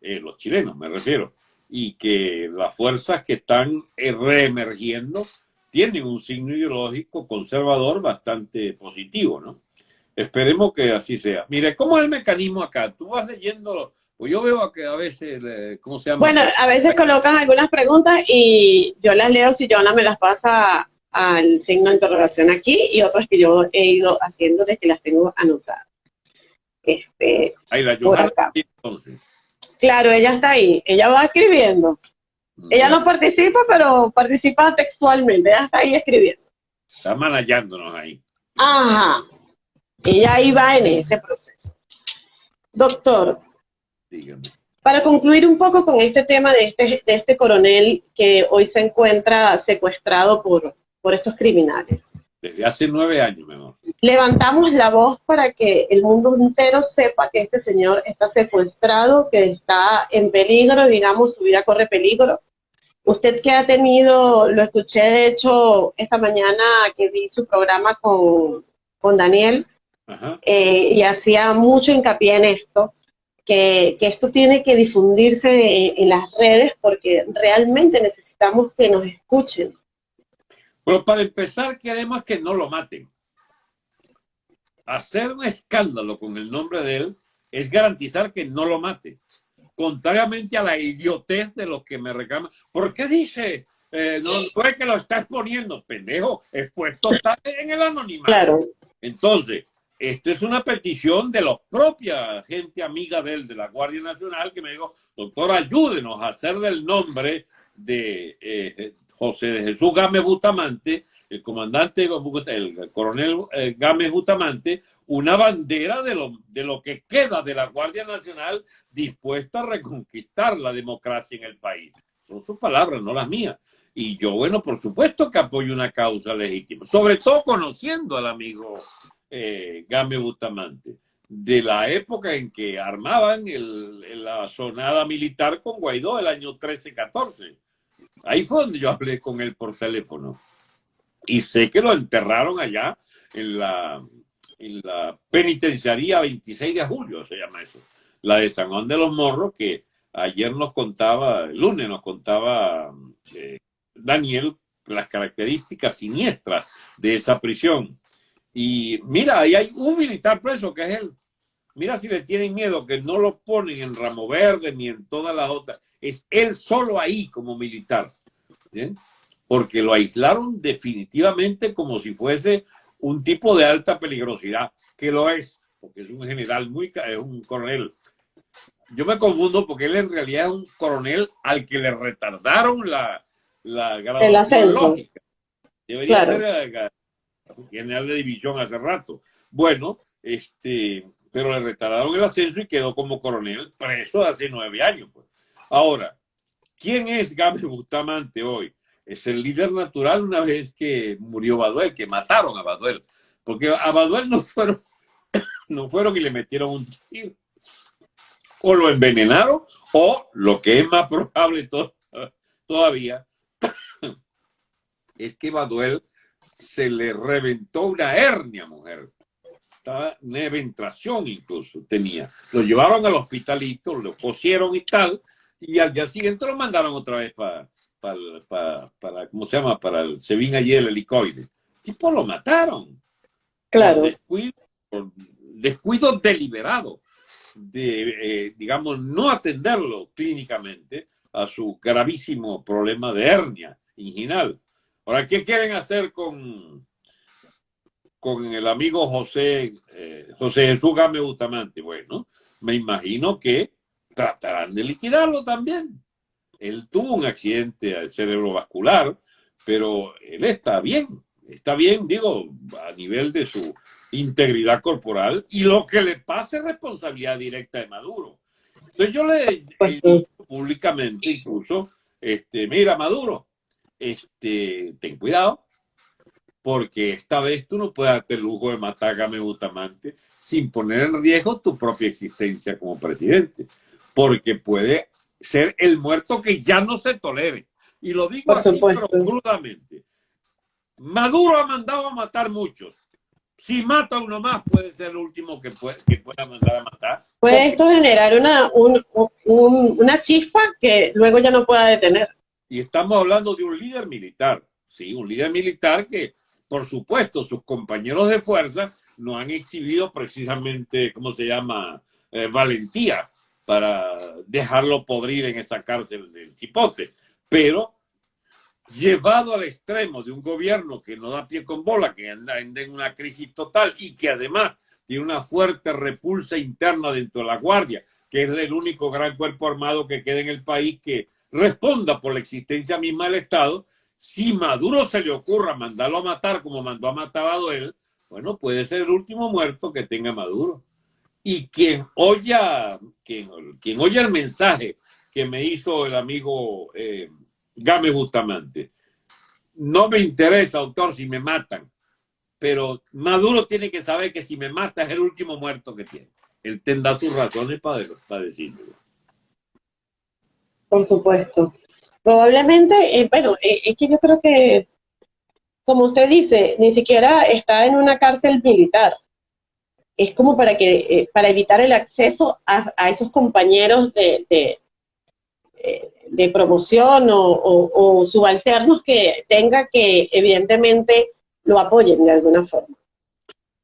Eh, los chilenos, me refiero. Y que las fuerzas que están reemergiendo tienen un signo ideológico conservador bastante positivo, ¿no? Esperemos que así sea. Mire, ¿cómo es el mecanismo acá? Tú vas leyendo, pues yo veo que a veces, ¿cómo se llama? Bueno, a veces colocan algunas preguntas y yo las leo si Joana me las pasa al signo de interrogación aquí y otras que yo he ido haciendo desde que las tengo anotadas. Este, ahí la Joana, entonces. Claro, ella está ahí, ella va escribiendo. Ella no participa, pero participa textualmente, ella está ahí escribiendo. Está manallándonos ahí. Ajá, ella ahí va en ese proceso. Doctor, Dígame. para concluir un poco con este tema de este, de este coronel que hoy se encuentra secuestrado por, por estos criminales. Desde hace nueve años, mi amor. Levantamos la voz para que el mundo entero sepa que este señor está secuestrado, que está en peligro, digamos, su vida corre peligro. Usted que ha tenido, lo escuché de hecho esta mañana que vi su programa con, con Daniel, eh, y hacía mucho hincapié en esto, que, que esto tiene que difundirse en, en, las redes porque realmente necesitamos que nos escuchen. Pero para empezar, queremos que no lo maten. Hacer un escándalo con el nombre de él es garantizar que no lo mate. Contrariamente a la idiotez de los que me reclaman. ¿Por qué dice? Eh, no, es que lo está exponiendo, pendejo, expuesto está en el anonimato. Claro. Entonces, esta es una petición de la propia gente amiga de él, de la Guardia Nacional, que me dijo, doctor, ayúdenos a hacer del nombre de eh, José de Jesús Gámez Bustamante, el comandante, el coronel eh, Gámez Bustamante, una bandera de lo, de lo que queda de la Guardia Nacional dispuesta a reconquistar la democracia en el país. Son sus palabras, no las mías. Y yo, bueno, por supuesto que apoyo una causa legítima, sobre todo conociendo al amigo eh, Gámez Bustamante, de la época en que armaban la sonada militar con Guaidó el año 13-14 Ahí fue donde yo hablé con él por teléfono. Y sé que lo enterraron allá en la, en la penitenciaría 26 de julio, se llama eso. La de San Juan de los Morros, que ayer nos contaba, el lunes nos contaba eh, Daniel las características siniestras de esa prisión. Y mira, ahí hay un militar preso que es él. Mira si le tienen miedo que no lo ponen en Ramo Verde ni en todas las otras. Es él solo ahí como militar. Porque lo aislaron definitivamente como si fuese un tipo de alta peligrosidad, que lo es, porque es un general muy, es un coronel. Yo me confundo porque él en realidad es un coronel al que le retardaron la, la graduación lógica. Debería ser general de división hace rato. Bueno, este, pero le retardaron el ascenso y quedó como coronel preso hace nueve años. Pues. Ahora, ¿quién es Gámez Bustamante hoy? Es el líder natural una vez que murió Baduel, que mataron a Baduel. Porque a Baduel no fueron, no fueron y le metieron un tiro. O lo envenenaron, o lo que es más probable todavía, es que Baduel se le reventó una hernia, mujer. Una eventración incluso tenía. Lo llevaron al hospitalito, lo cosieron y tal, y al día siguiente lo mandaron otra vez para, para, para, ¿cómo se llama? Para el, se vino allí el helicoide. tipo lo mataron. Claro. descuido, deliberado de, eh, digamos, no atenderlo clínicamente a su gravísimo problema de hernia inginal. Ahora, ¿qué quieren hacer con, con el amigo José, eh, José Jesús Game Bustamante? Bueno, me imagino que tratarán de liquidarlo también. Él tuvo un accidente cerebrovascular, pero él está bien, está bien, digo, a nivel de su integridad corporal y lo que le pase es responsabilidad directa de Maduro. Entonces yo le he pues dicho públicamente incluso, este, mira Maduro, este, ten cuidado, porque esta vez tú no puedes darte el lujo de matar a Game Bustamante sin poner en riesgo tu propia existencia como presidente, porque puede ser el muerto que ya no se tolere. Y lo digo así, pero crudamente. Maduro ha mandado a matar muchos. Si mata uno más, puede ser el último que, puede, que pueda mandar a matar. Puede esto generar una, una chispa que luego ya no pueda detener. Y estamos hablando de un líder militar, sí, un líder militar que, por supuesto, sus compañeros de fuerza no han exhibido precisamente, ¿cómo se llama?, eh, valentía para dejarlo podrir en esa cárcel del cipote. Pero llevado al extremo de un gobierno que no da pie con bola, que anda en una crisis total y que además tiene una fuerte repulsa interna dentro de la Guardia, que es el único gran cuerpo armado que queda en el país que responda por la existencia misma del Estado, si Maduro se le ocurra mandarlo a matar como mandó a matar a él, bueno, puede ser el último muerto que tenga Maduro. Y quien oya, quien, quien el mensaje que me hizo el amigo eh, Game Bustamante, no me interesa, autor, si me matan, pero Maduro tiene que saber que si me mata es el último muerto que tiene. Él tendrá sus razones para, para decirlo. Por supuesto. Probablemente, eh, bueno, eh, es que yo creo que, como usted dice, ni siquiera está en una cárcel militar. Es como para que eh, para evitar el acceso a, esos compañeros de, de, promoción o, subalternos que tenga que evidentemente lo apoyen de alguna forma.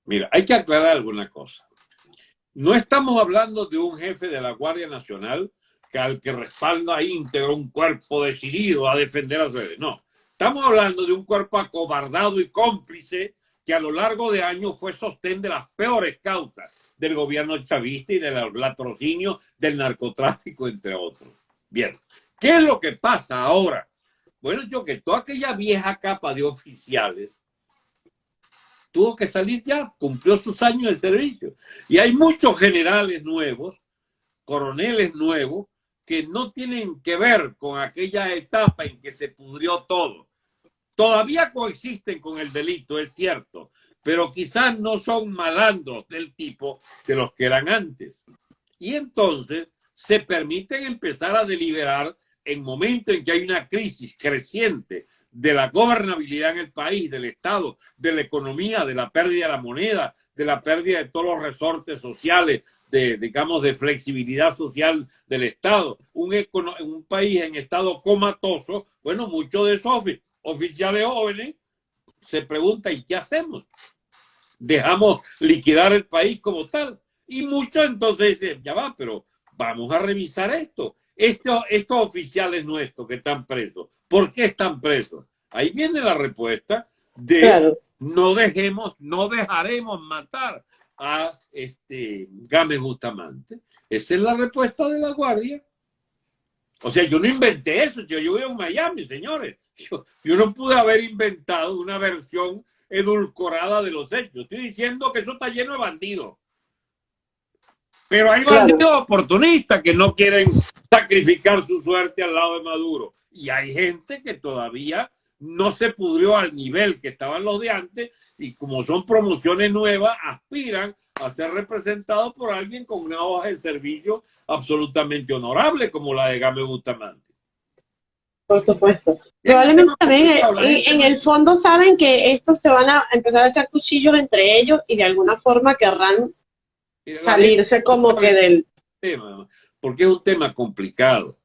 Mira, hay que aclarar alguna cosa. No estamos hablando de un jefe de la Guardia Nacional que al que respalda íntegro un cuerpo decidido a defender a su No, estamos hablando de un cuerpo acobardado y cómplice que a lo largo de años fue sostén de las peores causas del gobierno chavista y del latrocinio del narcotráfico, entre otros. Bien, ¿qué es lo que pasa ahora? Bueno, yo que toda aquella vieja capa de oficiales tuvo que salir ya, cumplió sus años de servicio. Y hay muchos generales nuevos, coroneles nuevos, que no tienen que ver con aquella etapa en que se pudrió todo. Todavía coexisten con el delito, es cierto, pero quizás no son malandros del tipo de los que eran antes. Y entonces se permiten empezar a deliberar en momentos en que hay una crisis creciente de la gobernabilidad en el país, del Estado, de la economía, de la pérdida de la moneda, de la pérdida de todos los resortes sociales, de, digamos, de flexibilidad social del Estado. Un, un país en estado comatoso, bueno, muchos de esos oficiales jóvenes se preguntan, ¿y qué hacemos? Dejamos liquidar el país como tal. Y muchos entonces dicen, ya va, pero vamos a revisar esto. Estos, estos oficiales nuestros que están presos, ¿por qué están presos? Ahí viene la respuesta de no dejemos, no dejaremos matar a este Game Bustamante. Esa es la respuesta de la Guardia. O sea, yo no inventé eso, yo, yo vivo en Miami, señores. Yo, yo, no pude haber inventado una versión edulcorada de los hechos. Estoy diciendo que eso está lleno de bandidos. Pero hay bandidos oportunistas que no quieren sacrificar su suerte al lado de Maduro. Y hay gente que todavía no se pudrió al nivel que estaban los de antes y como son promociones nuevas, aspiran a ser representados por alguien con una hoja de servicio absolutamente honorable como la de Game Bustamante. Por supuesto. Probablemente también eh, en, el fondo saben que estos se van a empezar a echar cuchillos entre ellos y de alguna forma querrán salirse como que del tema, porque es un tema complicado.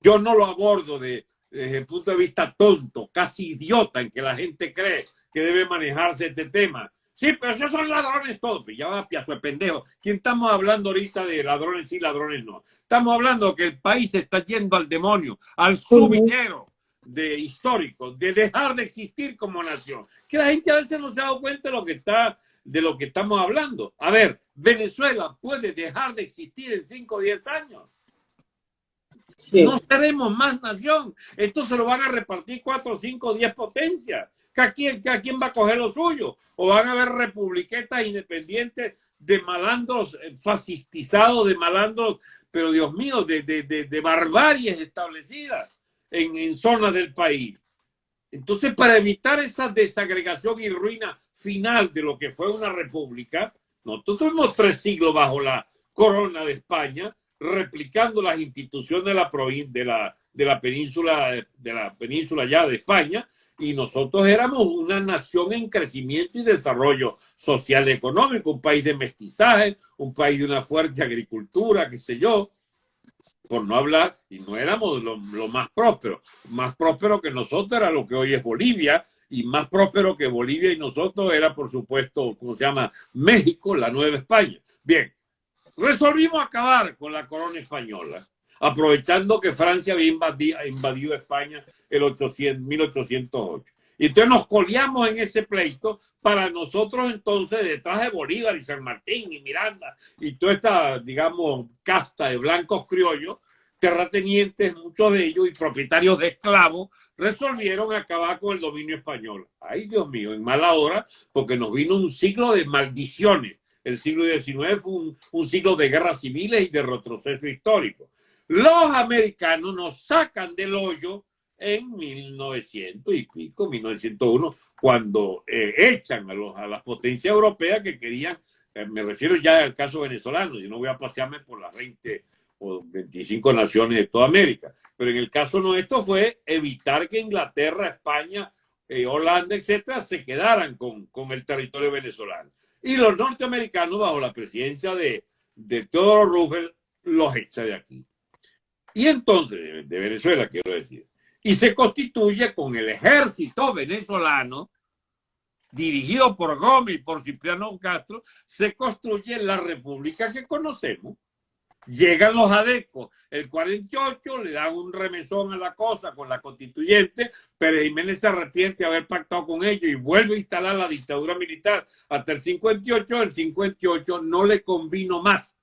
Yo no lo abordo de, desde el punto de vista tonto, casi idiota, en que la gente cree que debe manejarse este tema. Sí, pero esos son ladrones todos. Ya va piazo de pendejo. ¿Quién estamos hablando ahorita de ladrones sí, ladrones no? Estamos hablando que el país está yendo al demonio, al subidero de histórico, de dejar de existir como nación. Que la gente a veces no se ha dado cuenta de lo que está de lo que estamos hablando. A ver, Venezuela puede dejar de existir en 5 o 10 años. No seremos más nación. Esto se lo van a repartir 4, 5, 10 potencias. ¿A quién, ¿A quién va a coger lo suyo? ¿O van a haber republiquetas independientes de malandros eh, fascistizados, de malandros, pero Dios mío, de, de, de, de barbaries establecidas en, en zonas del país? Entonces, para evitar esa desagregación y ruina final de lo que fue una república, nosotros tuvimos tres siglos bajo la corona de España, replicando las instituciones de la, de la, de la península, de la península ya de España, y nosotros éramos una nación en crecimiento y desarrollo social y económico, un país de mestizaje, un país de una fuerte agricultura, qué sé yo, por no hablar, y no éramos lo, más próspero. Más próspero que nosotros era lo que hoy es Bolivia, y más próspero que Bolivia y nosotros era, por supuesto, ¿cómo se llama? México, la Nueva España. Bien, resolvimos acabar con la corona española, aprovechando que Francia había invadido, España el 800, 1808. Y entonces nos coleamos en ese pleito para nosotros entonces, detrás de Bolívar y San Martín y Miranda y toda esta, digamos, casta de blancos criollos, terratenientes, muchos de ellos, y propietarios de esclavos, resolvieron acabar con el dominio español. Ay, Dios mío, en mala hora, porque nos vino un siglo de maldiciones. El siglo XIX fue un, siglo de guerras civiles y de retroceso histórico. Los americanos nos sacan del hoyo en 1900 y pico, 1901, cuando eh, echan a, los, a las potencias europeas que querían, eh, me refiero ya al caso venezolano, yo no voy a pasearme por las 20 o 25 naciones de toda América, pero en el caso nuestro fue evitar que Inglaterra, España, eh, Holanda, etcétera, se quedaran con, el territorio venezolano. Y los norteamericanos, bajo la presidencia de, de Theodore Roosevelt, los echa de aquí. Y entonces, de Venezuela, quiero decir, y se constituye con el ejército venezolano, dirigido por Gómez y por Cipriano Castro, se construye la república que conocemos. Llegan los adecos, el 48, le dan un remesón a la cosa con la constituyente, pero Jiménez se arrepiente de haber pactado con ellos y vuelve a instalar la dictadura militar hasta el 58. El 58 no le convino más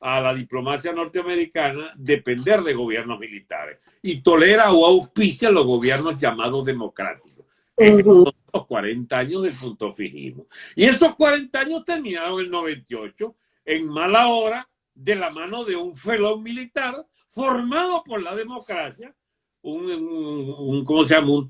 a la diplomacia norteamericana depender de gobiernos militares y tolera o auspicia los gobiernos llamados democráticos. los 40 años del punto fijismo. Y esos 40 años terminaron el 98 en mala hora de la mano de un felón militar formado por la democracia, un, un, ¿cómo se llama? Un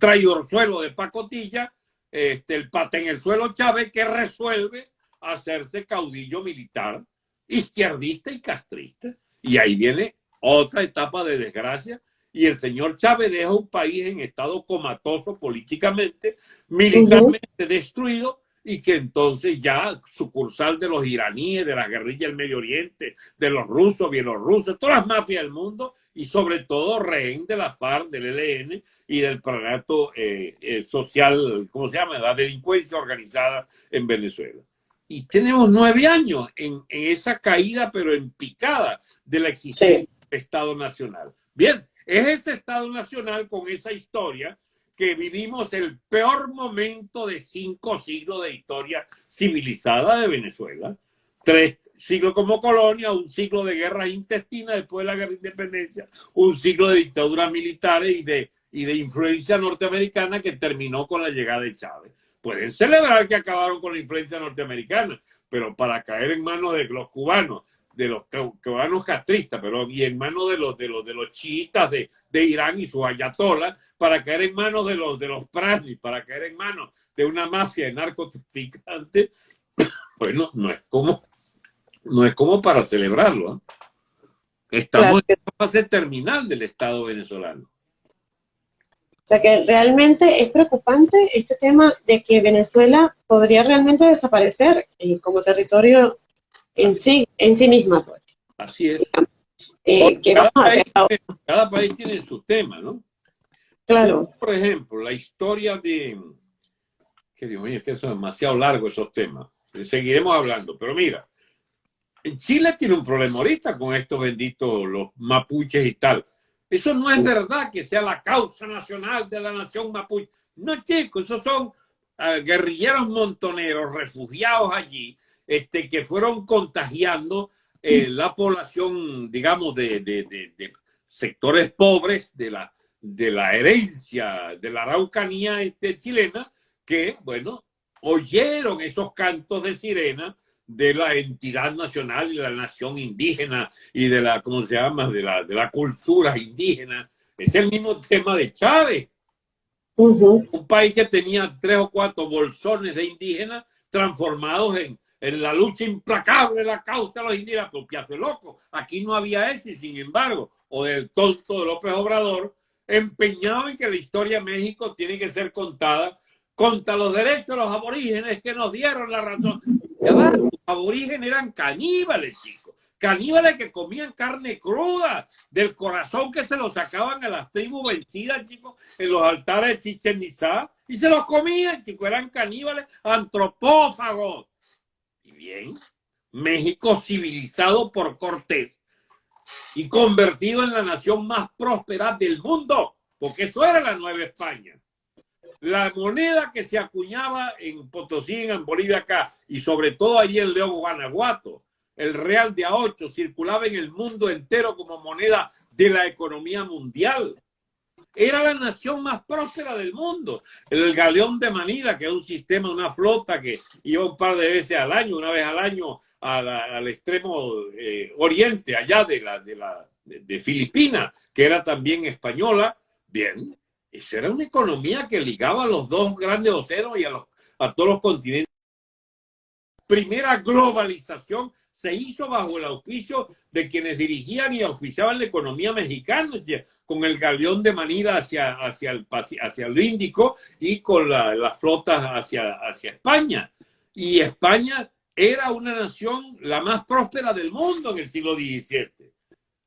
suelo de pacotilla, este, el pata en el suelo Chávez que resuelve hacerse caudillo militar izquierdista y castrista. Y ahí viene otra etapa de desgracia. Y el señor Chávez deja un país en estado comatoso políticamente, militarmente destruido, y que entonces ya sucursal de los iraníes, de las guerrillas del Medio Oriente, de los rusos, bielorrusos, todas las mafias del mundo y sobre todo rehén de la FARC, del ELN y del aparato eh, eh, social, ¿cómo se llama? La delincuencia organizada en Venezuela. Y tenemos nueve años en, esa caída, pero en picada de la existencia del Estado Nacional. Bien, es ese Estado Nacional con esa historia que vivimos el peor momento de cinco siglos de historia civilizada de Venezuela. Tres siglos como colonia, un siglo de guerras intestinas después de la guerra de independencia, un siglo de dictaduras militares y de, y de influencia norteamericana que terminó con la llegada de Chávez. Pueden celebrar que acabaron con la influencia norteamericana, pero para caer en manos de los cubanos, de los cubanos castristas, pero y en manos de los de los de los chiitas de, de Irán y sus ayatolas, para caer en manos de los de los pranis, para caer en manos de una mafia de narcotraficantes, bueno, no es como no es como para celebrarlo. ¿eh? Estamos en la fase terminal del Estado venezolano. O sea que realmente es preocupante este tema de que Venezuela podría realmente desaparecer eh, como territorio en sí, en sí misma. Pues. Así es. Eh, cada, país tiene, su tema, ¿no? Claro. Por ejemplo, la historia de... Que Dios mío, es que son demasiado largos esos temas. Seguiremos hablando, pero mira, en Chile tiene un problema ahorita con estos benditos, los mapuches y tal. Eso no es verdad que sea la causa nacional de la nación mapuche. No, chicos, esos son ah, guerrilleros montoneros refugiados allí este, que fueron contagiando eh, la población, digamos, de, sectores pobres de la, de la herencia de la araucanía este, chilena, que, bueno, oyeron esos cantos de sirena de la entidad nacional y la nación indígena y de la, ¿cómo se llama?, de la, de la cultura indígena. Es el mismo tema de Chávez. Un país que tenía tres o cuatro bolsones de indígenas transformados en, en la lucha implacable de la causa de los indígenas, de loco. Aquí no había eso y sin embargo, o del tonto de López Obrador, empeñado en que la historia de México tiene que ser contada contra los derechos de los aborígenes que nos dieron la razón. los aborígenes eran caníbales, chicos. Caníbales que comían carne cruda del corazón que se lo sacaban a las tribus vencidas, chicos, en los altares de Chichen Itzá. Y se los comían, chicos. Eran caníbales antropófagos. Bien, México civilizado por Cortés y convertido en la nación más próspera del mundo, porque eso era la Nueva España la moneda que se acuñaba en Potosí, en Bolivia acá, y sobre todo allí en León, Guanajuato, el real de a 8 circulaba en el mundo entero como moneda de la economía mundial. Era la nación más próspera del mundo. El galeón de Manila, que es un sistema, una flota que iba un par de veces al año, una vez al año al extremo eh, oriente, allá de, la, de, la, de Filipinas, que era también española. Bien, esa era una economía que ligaba a los dos grandes océanos y a, los, a todos los continentes. Primera globalización se hizo bajo el auspicio de quienes dirigían y auspiciaban la economía mexicana, con el galeón de Manila hacia, hacia, el, hacia el Índico y con las la flotas hacia, hacia España. Y España era una nación la más próspera del mundo en el siglo XVII.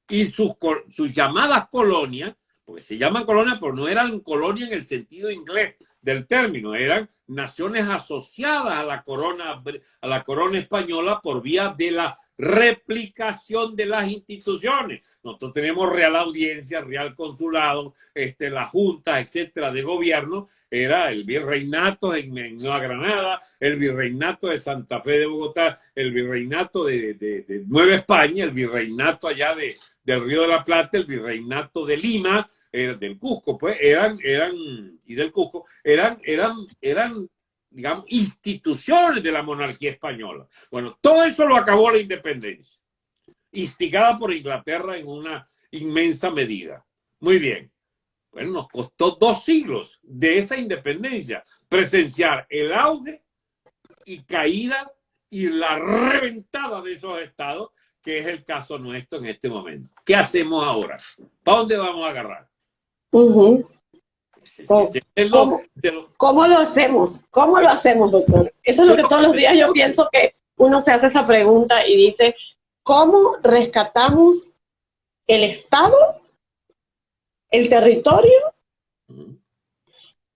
Y sus, sus llamadas colonias porque se llaman colonia, pero no eran colonia en el sentido inglés del término, eran naciones asociadas a la corona, a la corona española por vía de la replicación de las instituciones. Nosotros tenemos real audiencia, real consulado, este, la junta, etcétera, de gobierno, era el virreinato en, Nueva Granada, el virreinato de Santa Fe de Bogotá, el virreinato de, Nueva España, el virreinato allá de, del Río de la Plata, el virreinato de Lima, del Cusco, pues eran, eran, y del Cusco, eran, eran, eran, digamos, instituciones de la monarquía española. Bueno, todo eso lo acabó la independencia, instigada por Inglaterra en una inmensa medida. Muy bien. Bueno, nos costó dos siglos de esa independencia presenciar el auge y caída y la reventada de esos estados, que es el caso nuestro en este momento. ¿Qué hacemos ahora? ¿Para dónde vamos a agarrar? ¿Cómo, lo hacemos? ¿Cómo lo hacemos, doctor? Eso es lo que todos los días yo pienso que uno se hace esa pregunta y dice, ¿cómo rescatamos el Estado, el territorio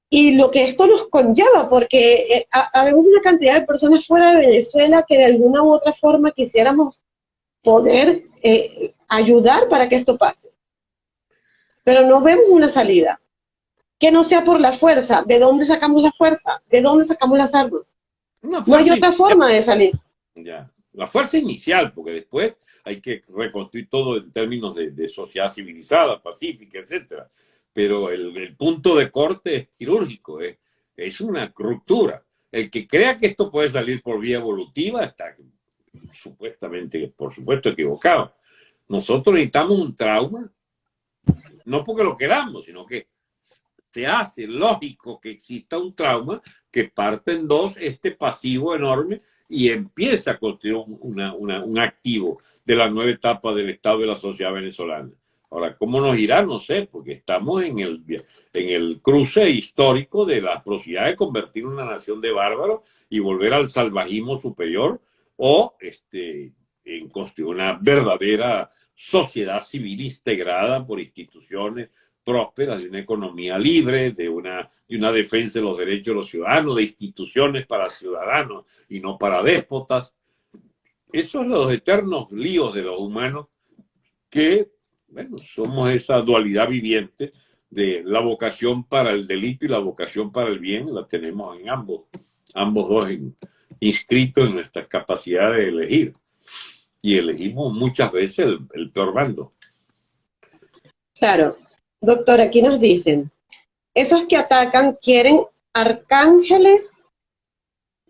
y lo que esto nos conlleva? Porque eh, habemos una cantidad de personas fuera de Venezuela que de alguna u otra forma quisiéramos poder eh, ayudar para que esto pase. Pero no vemos una salida que no sea por la fuerza. ¿De dónde sacamos la fuerza? ¿De dónde sacamos las armas? no hay otra forma de salir. Ya. La fuerza inicial, porque después hay que reconstruir todo en términos de, sociedad civilizada, pacífica, etcétera. Pero el, punto de corte es quirúrgico, es, es una ruptura. El que crea que esto puede salir por vía evolutiva está supuestamente, por supuesto, equivocado. Nosotros necesitamos un trauma, no porque lo queramos, sino que se hace lógico que exista un trauma que parte en dos este pasivo enorme y empieza a construir un activo de la nueva etapa del Estado de la sociedad venezolana. Ahora, ¿cómo nos irá? No sé, porque estamos en el, en el cruce histórico de la posibilidad de convertir una nación de bárbaros y volver al salvajismo superior o este, en construir una verdadera sociedad civil integrada por instituciones prósperas, de una economía libre, de una, de una defensa de los derechos de los ciudadanos, de instituciones para ciudadanos y no para déspotas. Esos son los eternos líos de los humanos que, bueno, somos esa dualidad viviente de la vocación para el delito y la vocación para el bien, la tenemos en ambos, ambos dos inscritos en nuestra capacidad de elegir. Y elegimos muchas veces el, el peor bando. Claro, Doctor, aquí nos dicen, esos que atacan quieren arcángeles,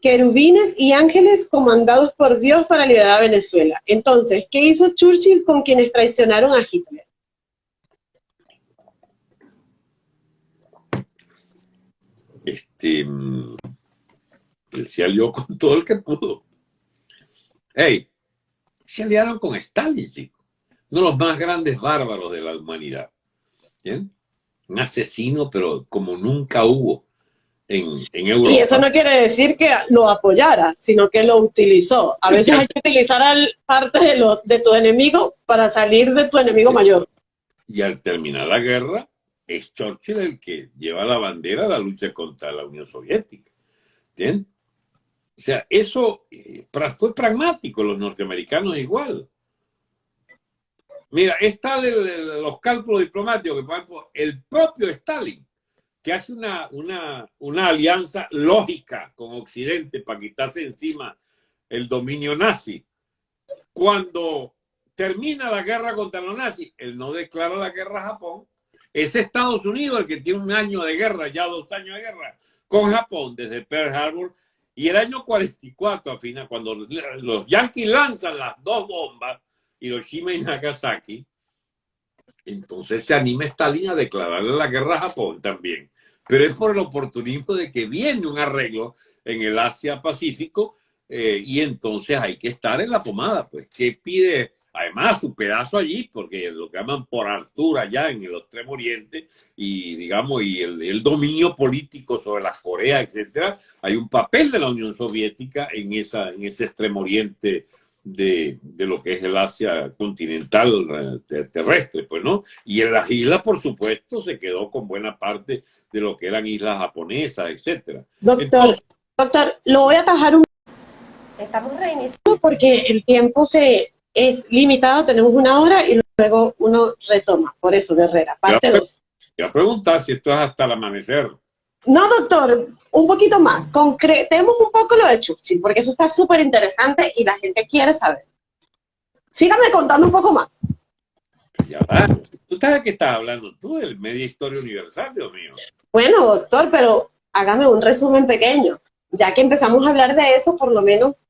querubines y ángeles comandados por Dios para liberar a Venezuela. Entonces, ¿qué hizo Churchill con quienes traicionaron a Hitler? Este, mm, él se alió con todo el que pudo. Hey, se aliaron con Stalin, chico. Uno de los más grandes bárbaros de la humanidad. Un asesino, pero como nunca hubo en, en, Europa. Y eso no quiere decir que lo apoyara, sino que lo utilizó. A veces hay que utilizar al, parte de, lo, de tu enemigo para salir de tu enemigo mayor. Y al terminar la guerra, es Churchill el que lleva la bandera a la lucha contra la Unión Soviética. ¿Entiendes? O sea, eso eh, fue pragmático, los norteamericanos igual. Mira, está los cálculos diplomáticos que, por ejemplo, el propio Stalin, que hace una, una, una alianza lógica con Occidente para quitarse encima el dominio nazi. Cuando termina la guerra contra los nazis, él no declara la guerra a Japón. Es Estados Unidos el que tiene un año de guerra, ya dos años de guerra, con Japón desde Pearl Harbor. Y el año 44, al final, cuando los yanquis lanzan las dos bombas, Hiroshima y Nagasaki, entonces se anima Stalin a declararle la guerra a Japón también. Pero es por el oportunismo de que viene un arreglo en el Asia-Pacífico eh, y entonces hay que estar en la pomada, pues, que pide además su pedazo allí, porque lo que llaman por altura ya en el extremo oriente y digamos, y el, el, dominio político sobre la Corea, etcétera, hay un papel de la Unión Soviética en, esa, en ese extremo oriente de, lo que es el Asia continental eh, terrestre, pues, ¿no? Y en las islas, por supuesto, se quedó con buena parte de lo que eran islas japonesas, etcétera. Doctor, doctor, lo voy a atajar un... Estamos reiniciando porque el tiempo se es limitado, tenemos una hora y luego uno retoma, por eso, Guerrera, parte 2. Voy a preguntar si esto es hasta el amanecer. No, doctor, un poquito más. Concretemos un poco lo de Churchill, porque eso está súper interesante y la gente quiere saber. Sígame contando un poco más. Ya va. ¿Tú sabes qué estás hablando tú del Media Historia Universal, Dios mío? Bueno, doctor, pero hágame un resumen pequeño. Ya que empezamos a hablar de eso, por lo menos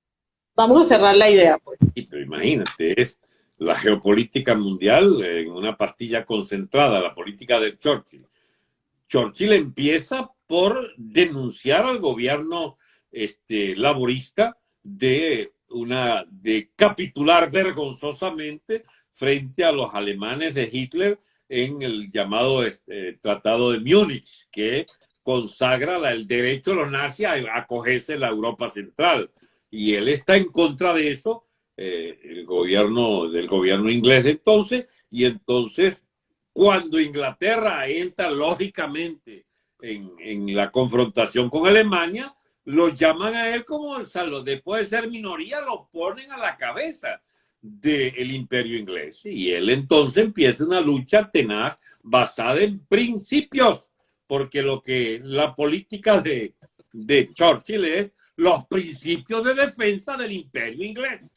vamos a cerrar la idea, pues. Sí, imagínate, es la geopolítica mundial en una pastilla concentrada, la política de Churchill. Churchill empieza por denunciar al gobierno este, laborista de, una, de capitular vergonzosamente frente a los alemanes de Hitler en el llamado este, Tratado de Múnich, que consagra el derecho de los nazis a acogerse en la Europa Central. Y él está en contra de eso, eh, el gobierno del gobierno inglés entonces, y entonces cuando Inglaterra entra lógicamente en, en la confrontación con Alemania, lo llaman a él como el salvo. Después de ser minoría, lo ponen a la cabeza del imperio inglés. Y él entonces empieza una lucha tenaz basada en principios, porque lo que la política de, de Churchill es los principios de defensa del imperio inglés.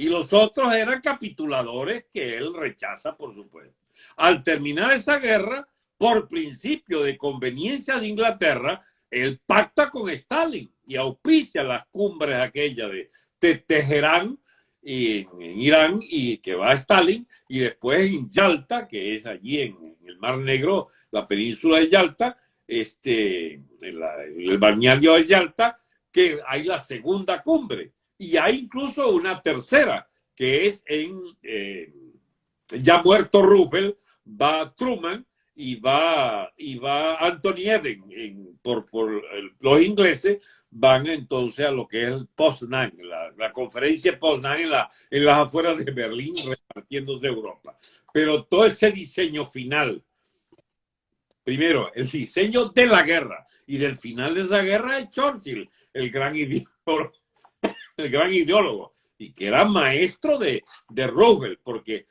Y los otros eran capituladores que él rechaza, por supuesto. Al terminar esa guerra, por principio de conveniencia de Inglaterra, él pacta con Stalin y auspicia las cumbres aquellas de, Teherán y en, Irán y que va a Stalin y después en Yalta, que es allí en, el Mar Negro, la península de Yalta, este, el balneario de Yalta, que hay la segunda cumbre y hay incluso una tercera, que es en, eh, ya muerto Roosevelt, va Truman y va, y va Anthony Eden por, por los ingleses, van entonces a lo que es el Poznan, la, la conferencia Poznan en, la, en las afueras de Berlín, repartiéndose Europa. Pero todo ese diseño final, primero, el diseño de la guerra y del final de esa guerra es Churchill, el gran ideólogo, el gran ideólogo y que era maestro de, de Roosevelt, porque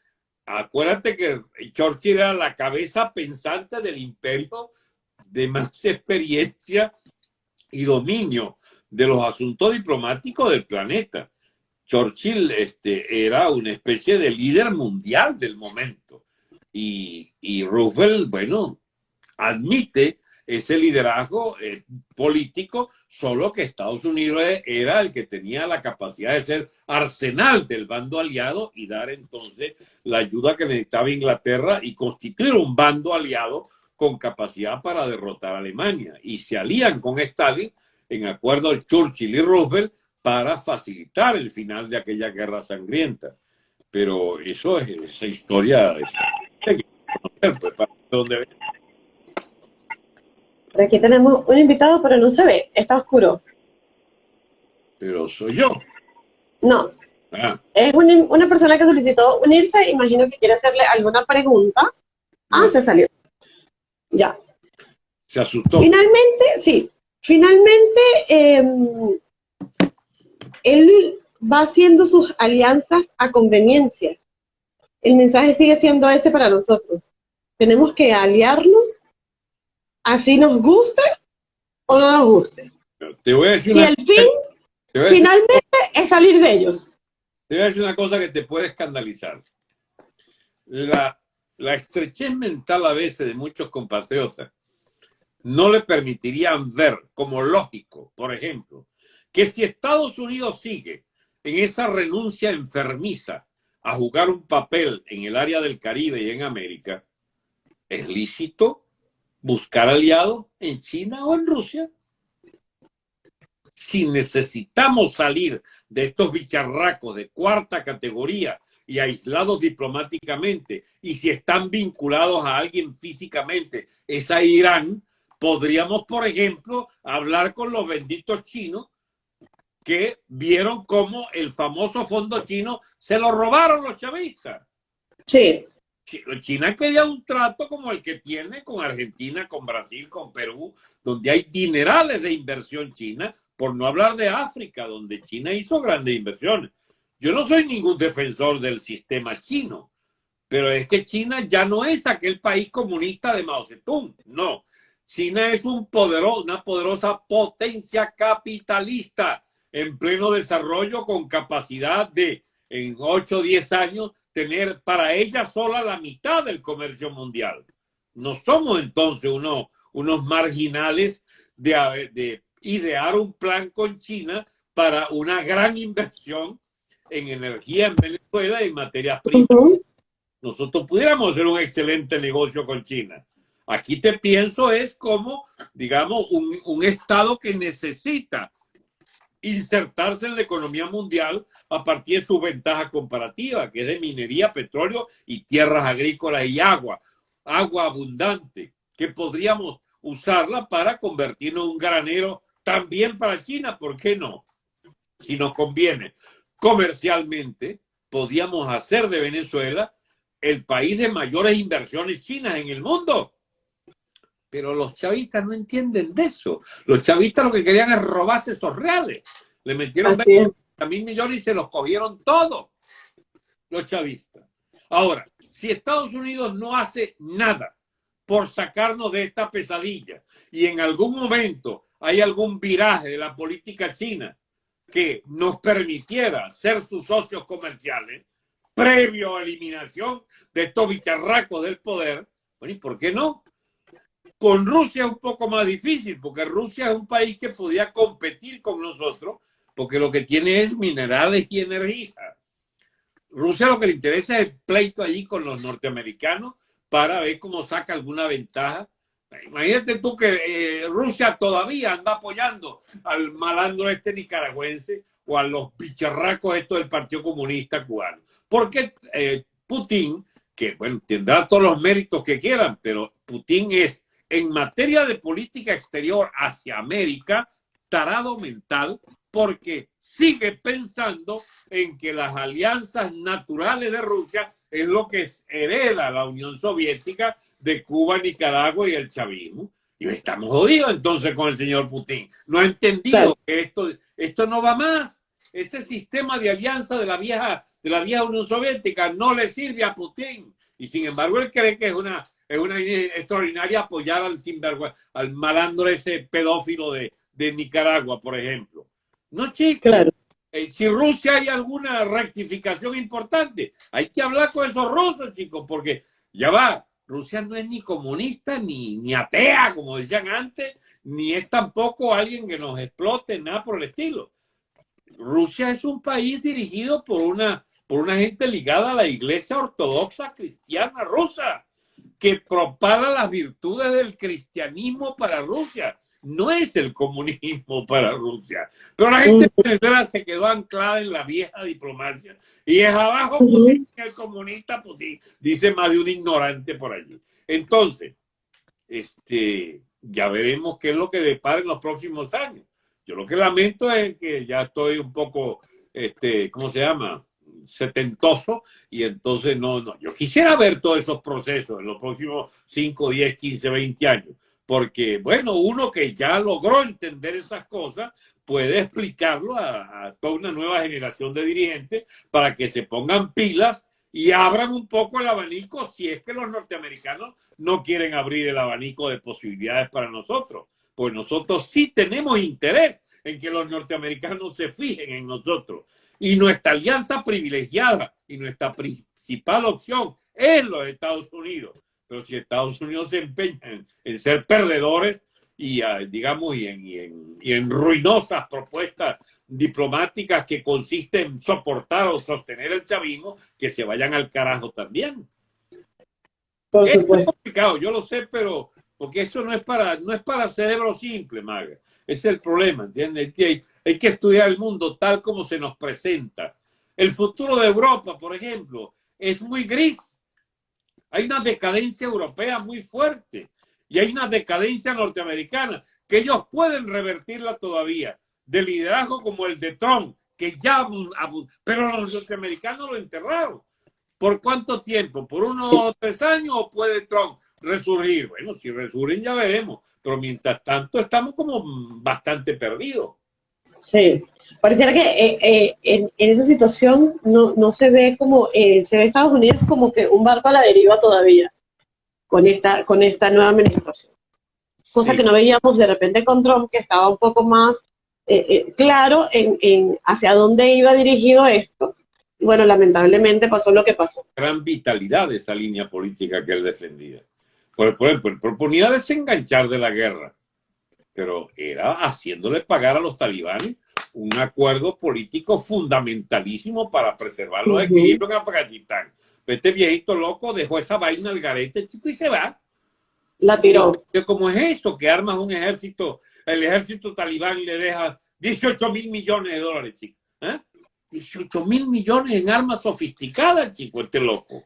acuérdate que Churchill era la cabeza pensante del imperio de más experiencia y dominio de los asuntos diplomáticos del planeta. Churchill este, era una especie de líder mundial del momento y, y Roosevelt, bueno, admite ese liderazgo eh, político, solo que Estados Unidos era el que tenía la capacidad de ser arsenal del bando aliado y dar entonces la ayuda que necesitaba Inglaterra y constituir un bando aliado con capacidad para derrotar a Alemania. Y se alían con Stalin en acuerdo Churchill y Roosevelt para facilitar el final de aquella guerra sangrienta. Pero eso es esa historia. Aquí tenemos un invitado, pero no se ve, está oscuro. Pero soy yo. No. Ah. Es una persona que solicitó unirse, imagino que quiere hacerle alguna pregunta. Ah, se salió. Ya. Se asustó. Finalmente, sí. Finalmente, em, él va haciendo sus alianzas a conveniencia. El mensaje sigue siendo ese para nosotros. Tenemos que aliarnos así nos guste o no nos guste. Te voy a decir si el fin finalmente es salir de ellos. Te voy a decir una cosa que te puede escandalizar. La, la estrechez mental a veces de muchos compatriotas no le permitirían ver como lógico, por ejemplo, que si Estados Unidos sigue en esa renuncia enfermiza a jugar un papel en el área del Caribe y en América, es lícito buscar aliados en China o en Rusia. Si necesitamos salir de estos bicharracos de cuarta categoría y aislados diplomáticamente, y si están vinculados a alguien físicamente, es a Irán, podríamos, por ejemplo, hablar con los benditos chinos que vieron cómo el famoso fondo chino se lo robaron los chavistas. Sí. China quería un trato como el que tiene con Argentina, con Brasil, con Perú, donde hay dinerales de inversión china, por no hablar de África, donde China hizo grandes inversiones. Yo no soy ningún defensor del sistema chino, pero es que China ya no es aquel país comunista de Mao Zedong, no. China es una poderosa potencia capitalista en pleno desarrollo con capacidad de en 8 o 10 años tener para ella sola la mitad del comercio mundial. No somos entonces unos, unos marginales de, de idear un plan con China para una gran inversión en energía en Venezuela y en materias primas. Nosotros pudiéramos hacer un excelente negocio con China. Aquí te pienso es como, digamos, un, un Estado que necesita insertarse en la economía mundial a partir de su ventaja comparativa, que es de minería, petróleo y tierras agrícolas y agua, agua abundante, que podríamos usarla para convertirnos en un granero también para China, ¿por qué no? Si nos conviene comercialmente, podríamos hacer de Venezuela el país de mayores inversiones chinas en el mundo. Pero los chavistas no entienden de eso. Los chavistas lo que querían es robarse esos reales. Le metieron 20 mil millones y se los cogieron todos los chavistas. Ahora, si Estados Unidos no hace nada por sacarnos de esta pesadilla y en algún momento hay algún viraje de la política china que nos permitiera ser sus socios comerciales, previo a eliminación de estos bicharracos del poder, bueno, ¿y por qué no? Con Rusia es un poco más difícil, porque Rusia es un país que podía competir con nosotros, porque lo que tiene es minerales y energía. Rusia lo que le interesa es el pleito allí con los norteamericanos para ver cómo saca alguna ventaja. Imagínate tú que eh, Rusia todavía anda apoyando al malandro este nicaragüense o a los bicharracos estos del Partido Comunista Cubano. Porque eh, Putin, que bueno, tendrá todos los méritos que quieran, pero Putin es en materia de política exterior hacia América, tarado mental, porque sigue pensando en que las alianzas naturales de Rusia es lo que hereda la Unión Soviética de Cuba, Nicaragua y el chavismo. Y estamos jodidos entonces con el señor Putin. No ha entendido que esto, esto no va más ese sistema de alianza de la vieja, de la vieja Unión Soviética no le sirve a Putin. Y sin embargo, él cree que es una, es una extraordinaria apoyar al al malandro ese pedófilo de, de Nicaragua, por ejemplo. No, chicos. Claro. Eh, si Rusia hay alguna rectificación importante, hay que hablar con esos rusos, chicos, porque ya va, Rusia no es ni comunista ni, ni atea, como decían antes, ni es tampoco alguien que nos explote, nada por el estilo. Rusia es un país dirigido por una, por una gente ligada a la iglesia ortodoxa cristiana rusa, que propaga las virtudes del cristianismo para Rusia. No es el comunismo para Rusia. Pero la gente de Venezuela se quedó anclada en la vieja diplomacia. Y es abajo el comunista Putin, dice más de un ignorante por allí. Entonces, este, ya veremos qué es lo que depara en los próximos años. Yo lo que lamento es que ya estoy un poco, este, ¿cómo se llama? Setentoso y entonces no, no, yo quisiera ver todos esos procesos en los próximos 5, 10, 15, 20 años, porque bueno, uno que ya logró entender esas cosas puede explicarlo a, a toda una nueva generación de dirigentes para que se pongan pilas y abran un poco el abanico si es que los norteamericanos no quieren abrir el abanico de posibilidades para nosotros pues nosotros sí tenemos interés en que los norteamericanos se fijen en nosotros. Y nuestra alianza privilegiada y nuestra principal opción es los Estados Unidos. Pero si Estados Unidos se empeña en, ser perdedores y, ah, digamos, y en, y en ruinosas propuestas diplomáticas que consisten en soportar o sostener el chavismo, que se vayan al carajo también. Por es complicado, yo lo sé, pero porque eso no es para, no es para cerebro simple, Maga. Es el problema, ¿entiendes? Hay, hay que estudiar el mundo tal como se nos presenta. El futuro de Europa, por ejemplo, es muy gris. Hay una decadencia europea muy fuerte y hay una decadencia norteamericana que ellos pueden revertirla todavía, de liderazgo como el de Trump, que ya, pero los norteamericanos lo enterraron. ¿Por cuánto tiempo? ¿Por unos o tres años o puede Trump resurgir. Bueno, si resurgen ya veremos, pero mientras tanto estamos como bastante perdidos. Sí, pareciera que eh, eh, en, esa situación no, no se ve como, eh, se ve Estados Unidos como que un barco a la deriva todavía con esta, con esta nueva administración. Cosa que no veíamos de repente con Trump, que estaba un poco más claro en, en hacia dónde iba dirigido esto. Y bueno, lamentablemente pasó lo que pasó. Gran vitalidad de esa línea política que él defendía. Por, por, proponía desenganchar de la guerra, pero era haciéndole pagar a los talibanes un acuerdo político fundamentalísimo para preservar los equilibrios en Afganistán. Este viejito loco dejó esa vaina al garete, chico, y se va. La tiró. ¿Cómo es eso? Que armas un ejército, el ejército talibán le deja 18 mil millones de dólares, chico. ¿eh? 18 mil millones en armas sofisticadas, chico, este loco.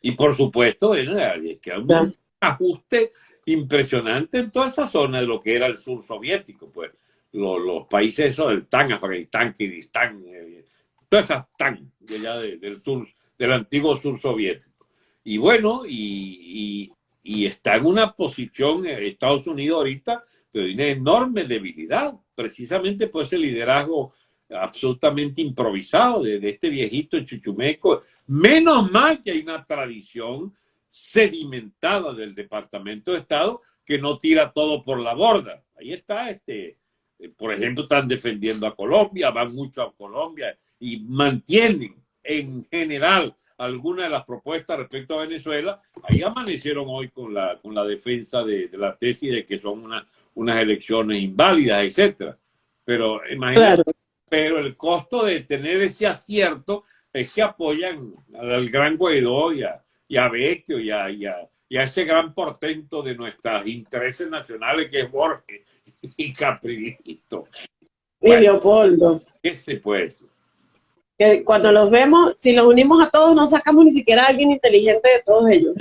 Y por supuesto, que hay un ajuste impresionante en toda esa zona de lo que era el sur soviético, pues los, países esos del TAN, Afganistán, Kirguistán, eh, todas esas TAN de allá del sur, del antiguo sur soviético. Y bueno, y, está en una posición eh, Estados Unidos ahorita de una enorme debilidad, precisamente por ese liderazgo absolutamente improvisado de, este viejito chuchumeco. Menos mal que hay una tradición sedimentada del Departamento de Estado que no tira todo por la borda. Ahí está, este, eh, por ejemplo, están defendiendo a Colombia, van mucho a Colombia y mantienen en general algunas de las propuestas respecto a Venezuela. Ahí amanecieron hoy con la, con la defensa de, la tesis de que son unas elecciones inválidas, etcétera. Pero imagínate, pero el costo de tener ese acierto es que apoyan al gran Guaidó y a, y a Vecchio y a, y, a, ese gran portento de nuestros intereses nacionales que es Borges y Caprilito. Y Leopoldo. ¿Qué se puede decir? Que cuando los vemos, si los unimos a todos, no sacamos ni siquiera a alguien inteligente de todos ellos.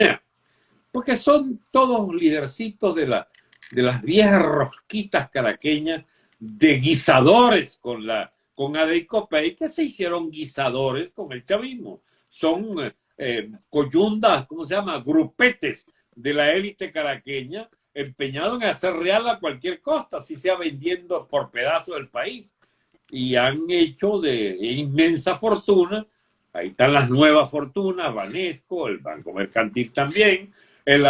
Porque son todos lidercitos de, la, de las viejas rosquitas caraqueñas, de guisadores con la con Adeicopey, que se hicieron guisadores con el chavismo. Son eh, coyundas, ¿cómo se llama? Grupetes de la élite caraqueña empeñados en hacer real a cualquier costa, si sea vendiendo por pedazo del país. Y han hecho de inmensa fortuna. Ahí están las nuevas fortunas, Banesco, el Banco Mercantil también, el,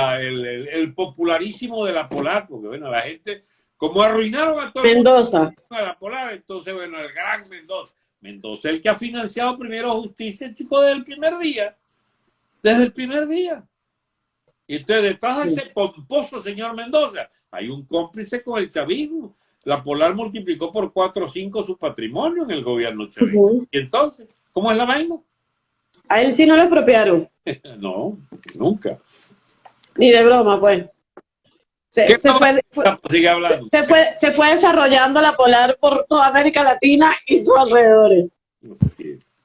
el, popularísimo de la Polar, porque bueno, la gente, como arruinaron a todo Mendoza. a la Polar, entonces bueno, el gran Mendoza. Mendoza, el que ha financiado primero justicia, chico, desde el primer día desde el primer día. Y entonces detrás de ese pomposo señor Mendoza hay un cómplice con el chavismo. La Polar multiplicó por cuatro o cinco su patrimonio en el gobierno chavismo. Y entonces, ¿cómo es la vaina? A él sí no le expropiaron. no, nunca. Ni de broma, pues. Se, fue, se, fue, se fue desarrollando la Polar por toda América Latina y sus alrededores.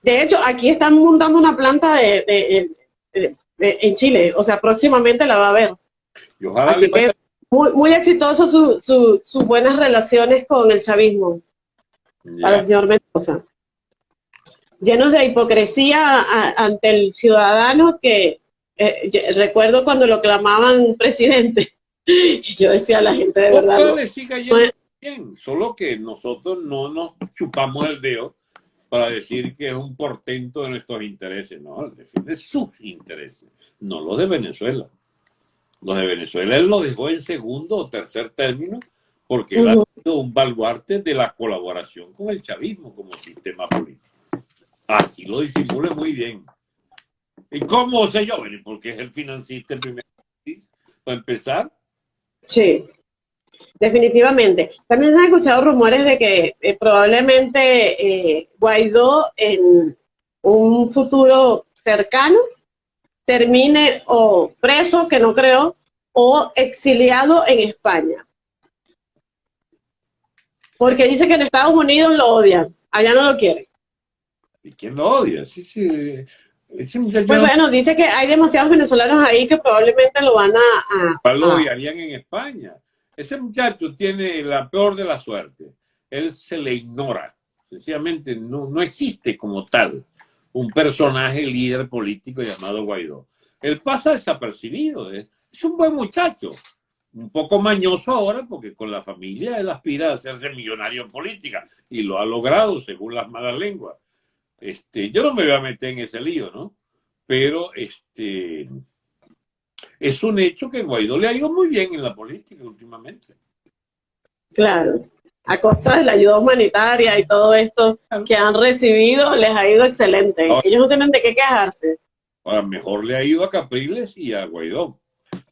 De hecho, aquí están montando una planta de, en Chile, o sea, próximamente la va a ver. Así que muy, muy exitoso sus su, buenas relaciones con el chavismo para el señor Mendoza. Llenos de hipocresía ante el ciudadano que eh, recuerdo cuando lo clamaban presidente. Yo decía a la gente de verdad. bien, solo que nosotros no nos chupamos el dedo para decir que es un portento de nuestros intereses. No, defiende sus intereses, no los de Venezuela. Los de Venezuela él lo dejó en segundo o tercer término porque él ha sido un baluarte de la colaboración con el chavismo como sistema político. Así lo disimula muy bien. ¿Y cómo sé yo? Porque es el financista el primer para empezar. Sí. Definitivamente. También se han escuchado rumores de que eh, probablemente eh, Guaidó en un futuro cercano termine o preso, que no creo, o exiliado en España. Porque dice que en Estados Unidos lo odian, allá no lo quieren. ¿Y quién lo odia? Sí, sí. Pues bueno, dice que hay demasiados venezolanos ahí que probablemente lo van a... a lo odiarían en España. Ese muchacho tiene la peor de la suerte. Él se le ignora. Sencillamente no, no existe como tal un personaje líder político llamado Guaidó. Él pasa desapercibido. ¿eh? Es un buen muchacho. Un poco mañoso ahora porque con la familia él aspira a hacerse millonario en política y lo ha logrado según las malas lenguas. Este, yo no me voy a meter en ese lío, ¿no? Pero este, es un hecho que Guaidó le ha ido muy bien en la política últimamente. Claro, a costa de la ayuda humanitaria y todo esto que han recibido, les ha ido excelente. Ellos no tienen de qué quejarse. Ahora, mejor le ha ido a Capriles y a Guaidó.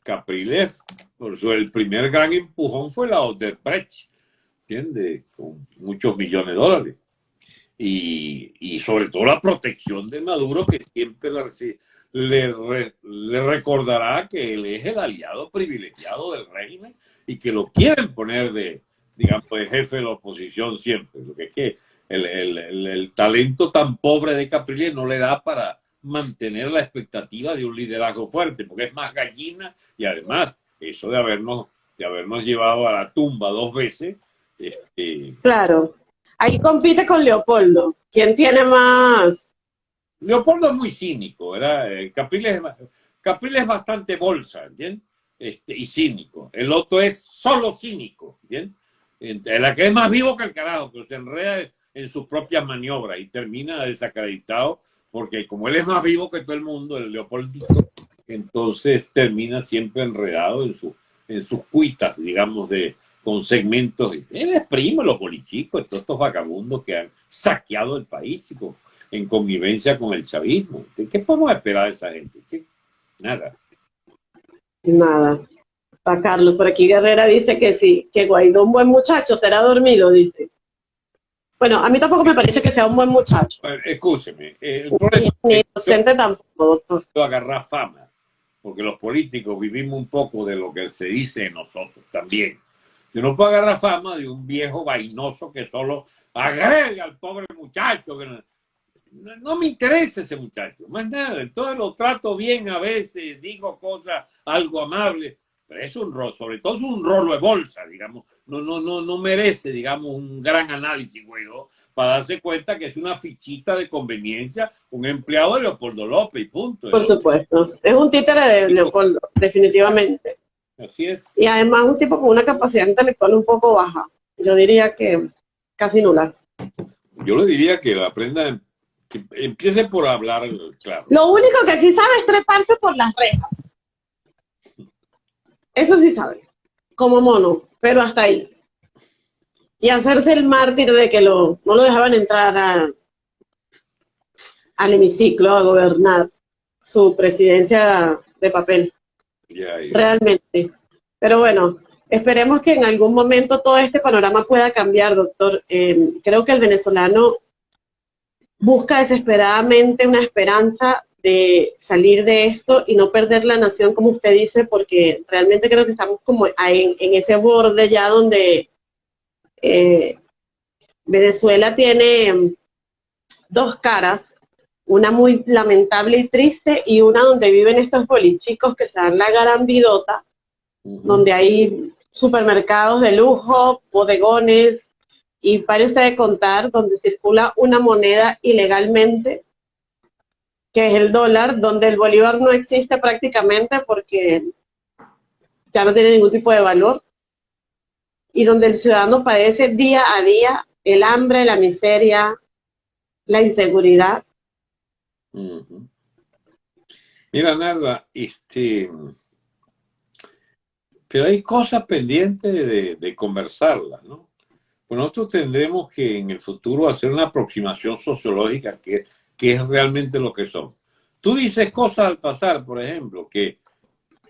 Capriles, por eso el primer gran empujón fue la Odebrecht, ¿entiendes? Con muchos millones de dólares. Y, y sobre todo la protección de Maduro, que siempre la, le, recordará que él es el aliado privilegiado del régimen y que lo quieren poner de, digamos, el jefe de la oposición siempre. Lo que es que el, el talento tan pobre de Capriles no le da para mantener la expectativa de un liderazgo fuerte, porque es más gallina y además eso de habernos, de habernos llevado a la tumba dos veces. Este... Claro, ahí compite con Leopoldo. ¿Quién tiene más? Leopoldo es muy cínico, ¿verdad? Eh, Capriles, es bastante bolsa. Este, y cínico. El otro es solo cínico, ¿entiendes? La que es más vivo que el carajo, pero se enreda en sus propias maniobras y termina desacreditado porque como él es más vivo que todo el mundo, el Leopoldito, entonces termina siempre enredado en, su, en sus cuitas, digamos, de, con segmentos. Él es primo los bolichicos, todos estos vagabundos que han saqueado el país en convivencia con el chavismo. ¿Qué podemos esperar de esa gente? Nada. Nada. Para Carlos, por aquí Guerrera dice que sí, que Guaidó un buen muchacho, será dormido, dice. Bueno, a mí tampoco me parece que sea un buen muchacho. escúcheme. El Ni docente tampoco, doctor. Agarrar fama, porque los políticos vivimos un poco de lo que se dice de nosotros también. Yo no puedo agarrar fama de un viejo vainoso que solo agrega al pobre muchacho. no, me interesa ese muchacho, más nada. Entonces lo trato bien a veces, digo cosas algo amables, pero es un rol, sobre todo es un rolo de bolsa, digamos. No, no, no, no merece, digamos, un gran análisis, güey, para darse cuenta que es una fichita de conveniencia, un empleado de Leopoldo López, y punto. Por supuesto. Es un títere de Leopoldo, definitivamente. Así es. Y además un tipo con una capacidad intelectual un poco baja. Yo diría que casi nula. Yo le diría que aprenda, que empiece por hablar, claro. Lo único que sí sabe es treparse por las rejas. Eso sí sabe, como mono, pero hasta ahí. Y hacerse el mártir de que lo, no lo dejaban entrar al hemiciclo a gobernar su presidencia de papel. Realmente. Pero bueno, esperemos que en algún momento todo este panorama pueda cambiar, doctor. Eh, creo que el venezolano busca desesperadamente una esperanza de salir de esto y no perder la nación, como usted dice, porque realmente creo que estamos como en, en ese borde ya donde eh, Venezuela tiene dos caras, una muy lamentable y triste y una donde viven estos bolichicos que se dan la garambidota, donde hay supermercados de lujo, bodegones, y para usted de contar, donde circula una moneda ilegalmente que es el dólar, donde el bolívar no existe prácticamente porque ya no tiene ningún tipo de valor, y donde el ciudadano padece día a día el hambre, la miseria, la inseguridad. Mira, nada, este, pero hay cosas pendientes de, de conversarlas, ¿no? Pues nosotros tendremos que en el futuro hacer una aproximación sociológica que qué es realmente lo que son. Tú dices cosas al pasar, por ejemplo, que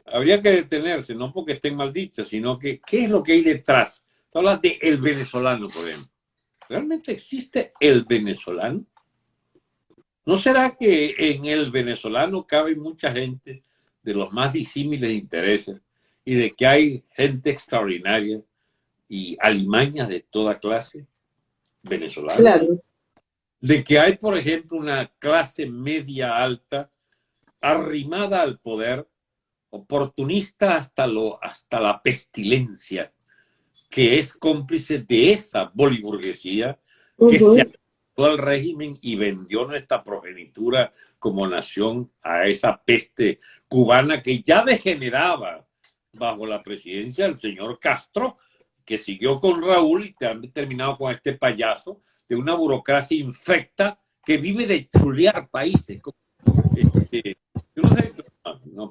habría que detenerse, no porque estén mal sino que qué es lo que hay detrás. Tú hablas de el venezolano, por ejemplo. ¿Realmente existe el venezolano? ¿No será que en el venezolano cabe mucha gente de los más disímiles intereses y de que hay gente extraordinaria y alimañas de toda clase venezolana? Claro de que hay, por ejemplo, una clase media alta arrimada al poder, oportunista hasta, lo, hasta la pestilencia, que es cómplice de esa boliburguesía que se adaptó al régimen y vendió nuestra progenitura como nación a esa peste cubana que ya degeneraba bajo la presidencia del señor Castro, que siguió con Raúl y han terminado con este payaso, de una burocracia infecta que vive de chulear países. Este, no sé, no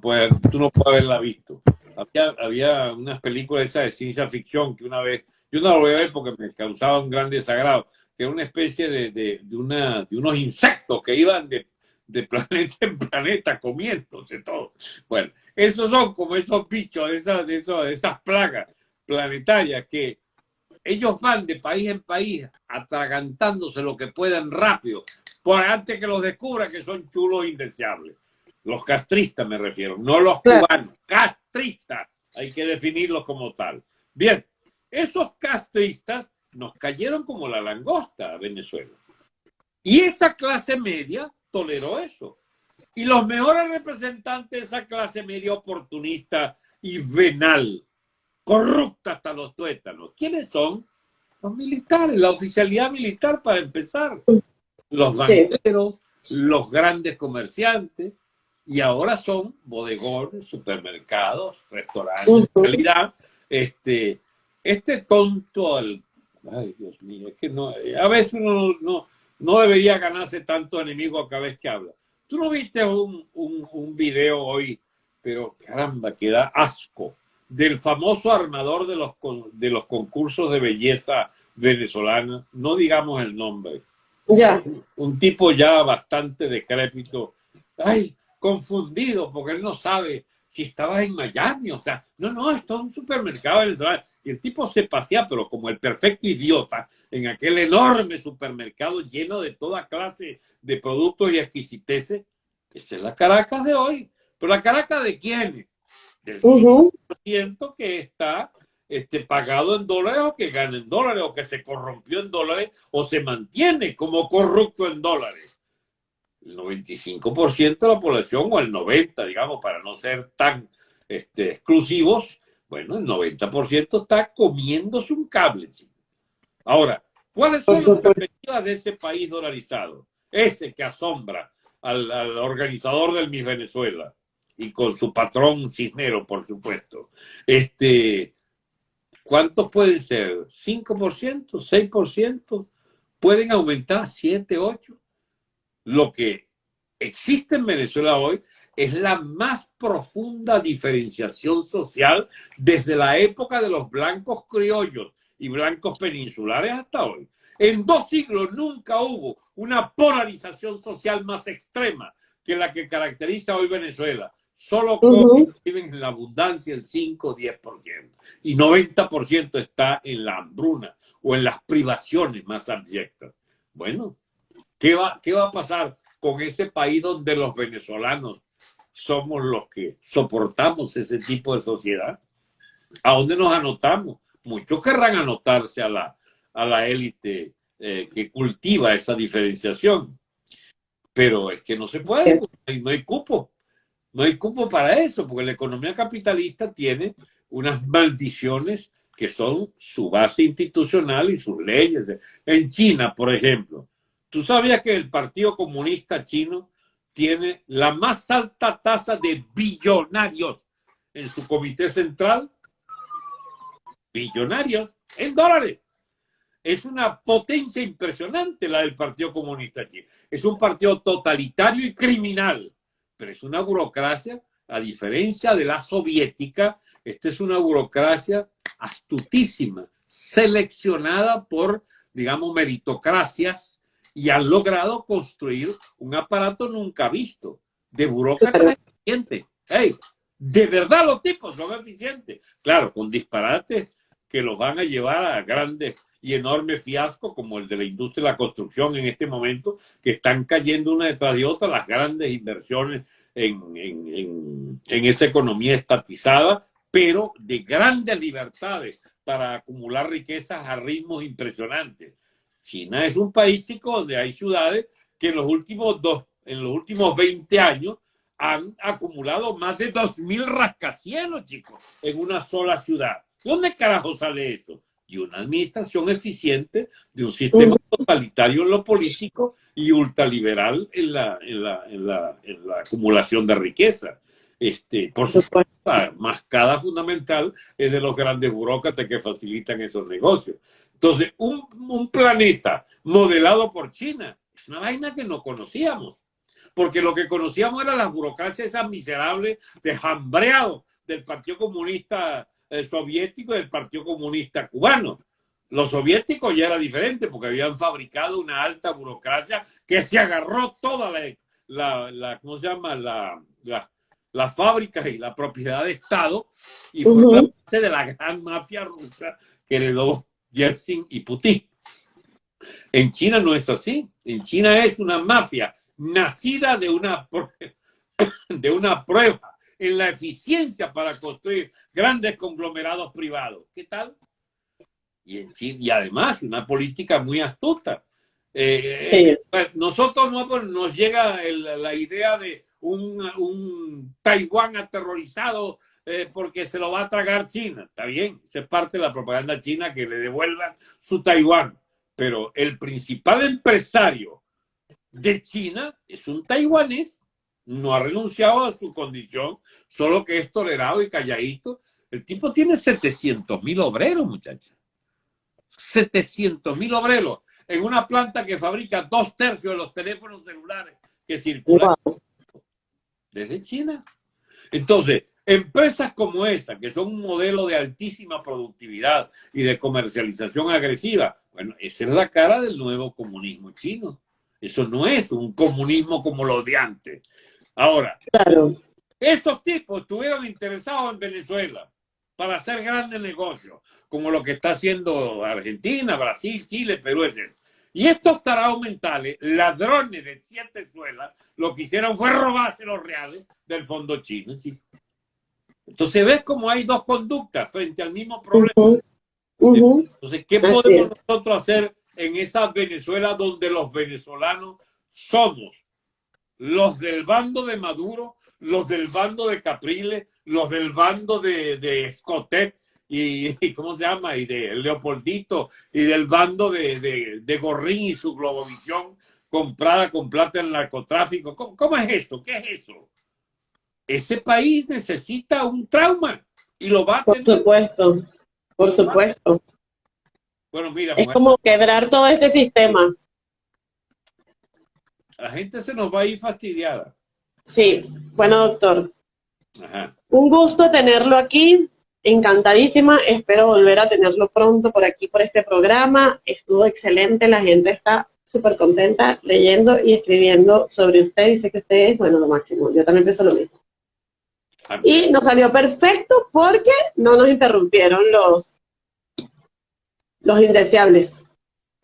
tú no puedes haberla visto. Había, había unas películas esas de ciencia ficción que una vez, yo no lo voy a ver porque me causaba un gran desagrado, que era una especie de, de, de, una, de unos insectos que iban de, de planeta en planeta comiéndose todo. Bueno, esos son como esos bichos, esas, de esas plagas planetarias que ellos van de país en país atragantándose lo que puedan rápido, por antes que los descubran que son chulos e indeseables. Los castristas me refiero, no los cubanos, castristas. Hay que definirlos como tal. Bien, esos castristas nos cayeron como la langosta a Venezuela. Y esa clase media toleró eso. Y los mejores representantes de esa clase media oportunista y venal, corrupta hasta los tuétanos, ¿quiénes son? Los militares, la oficialidad militar para empezar. Los banqueros, los grandes comerciantes, y ahora son bodegones, supermercados, restaurantes, en realidad, este, este tonto al... Ay, Dios mío, es que no, a veces uno no, no debería ganarse tanto enemigo a cada vez que habla. Tú no viste un, un, un video hoy, pero caramba, que da asco, del famoso armador de los, de los concursos de belleza venezolana, no digamos el nombre. Ya. Un tipo ya bastante decrépito. Ay, confundido porque él no sabe si estabas en Miami, o sea, no, no, esto es un supermercado venezolano. Y el tipo se pasea, pero como el perfecto idiota, en aquel enorme supermercado lleno de toda clase de productos y exquisiteces. Esa es la Caracas de hoy. Pero la Caracas de quién? Del 5% que está este, pagado en dólares o que gana en dólares o que se corrompió en dólares o se mantiene como corrupto en dólares el 95% de la población, o el 90%, digamos, para no ser tan este, exclusivos, bueno, el 90% está comiéndose un cable. Ahora, ¿cuáles son las perspectivas de ese país dolarizado? Ese que asombra al, organizador del Miss Venezuela y con su patrón Cisnero, por supuesto. Este, ¿Cuántos pueden ser? ¿5%? ¿6%? ¿Pueden aumentar? ¿7%? ¿8%? lo que existe en Venezuela hoy es la más profunda diferenciación social desde la época de los blancos criollos y blancos peninsulares hasta hoy. En dos siglos nunca hubo una polarización social más extrema que la que caracteriza hoy Venezuela. Solo viven en la abundancia el 5 o 10%. Y 90% está en la hambruna o en las privaciones más abyectas. Bueno, ¿Qué va, ¿Qué va a pasar con ese país donde los venezolanos somos los que soportamos ese tipo de sociedad? ¿A dónde nos anotamos? Muchos querrán anotarse a la, a la élite eh, que cultiva esa diferenciación. Pero es que no se puede, no hay cupo. No hay cupo para eso, porque la economía capitalista tiene unas maldiciones que son su base institucional y sus leyes. En China, por ejemplo, ¿Tú sabías que el Partido Comunista Chino tiene la más alta tasa de billonarios en su comité central? Billonarios en dólares. Es una potencia impresionante la del Partido Comunista Chino. Es un partido totalitario y criminal, pero es una burocracia, a diferencia de la soviética, esta es una burocracia astutísima, seleccionada por, digamos, meritocracias y han logrado construir un aparato nunca visto de burócratas eficientes. Hey, de verdad los tipos son eficientes. Claro, con disparates que los van a llevar a grandes y enormes fiascos como el de la industria de la construcción en este momento, que están cayendo una detrás de otra las grandes inversiones en, en, en esa economía estatizada, pero de grandes libertades para acumular riquezas a ritmos impresionantes. China es un país, chico, donde hay ciudades que en los últimos dos, en los últimos 20 años han acumulado más de 2.000 rascacielos, chicos, en una sola ciudad. ¿Dónde carajo sale eso? Y una administración eficiente de un sistema totalitario en lo político y ultraliberal en la, en la, en la, en la acumulación de riqueza. Este, por supuesto, la mascada fundamental es de los grandes burócratas que facilitan esos negocios. Entonces, un, planeta modelado por China es una vaina que no conocíamos. Porque lo que conocíamos era las burocracias esas miserables de jambreado del Partido Comunista Soviético y del Partido Comunista Cubano. Los soviéticos ya era diferente porque habían fabricado una alta burocracia que se agarró toda la, la, ¿cómo se llama? La, la, las fábricas y la propiedad de Estado y fue la base de la gran mafia rusa que heredó Yeltsin y Putin. En China no es así. En China es una mafia nacida de una, de una prueba en la eficiencia para construir grandes conglomerados privados. ¿Qué tal? Y, en China, y además una política muy astuta. Eh, Sí. eh, pues, nosotros no, pues, nos llega el- la idea de un, un Taiwán aterrorizado eh, porque se lo va a tragar China. Está bien, es parte de la propaganda china que le devuelvan su Taiwán. Pero el principal empresario de China es un taiwanés. No ha renunciado a su condición, solo que es tolerado y calladito. El tipo tiene 700 mil obreros, muchachos. 700 mil obreros en una planta que fabrica dos tercios de los teléfonos celulares que circulan desde China. Entonces, empresas como esa, que son un modelo de altísima productividad y de comercialización agresiva, bueno, esa es la cara del nuevo comunismo chino. Eso no es un comunismo como los de antes. Ahora, Claro. esos tipos estuvieron interesados en Venezuela para hacer grandes negocios, como lo que está haciendo Argentina, Brasil, Chile, Perú, etc. Y estos tarados mentales, ladrones de siete suelas, lo que hicieron fue robarse los reales del fondo chino. Entonces ves como hay dos conductas frente al mismo problema. Entonces, ¿qué podemos nosotros hacer en esa Venezuela donde los venezolanos somos los del bando de Maduro, los del bando de Capriles, los del bando de, de Escotet y, y ¿cómo se llama? Y de Leopoldito y del bando de, de, de Gorrín y su Globovisión comprada con plata en narcotráfico. ¿Cómo, cómo es eso? ¿Qué es eso? Ese país necesita un trauma y lo va a Por tener. supuesto. Por supuesto. Bueno, mira, Es mujer, como quebrar todo este sistema. La gente se nos va a ir fastidiada. Sí. Bueno, doctor. Ajá. Un gusto tenerlo aquí. Encantadísima. Espero volver a tenerlo pronto por aquí, por este programa. Estuvo excelente. La gente está súper contenta leyendo y escribiendo sobre usted. Dice que usted es, bueno, lo máximo. Yo también pienso lo mismo. Ah, Y nos salió perfecto porque no nos interrumpieron los, los indeseables.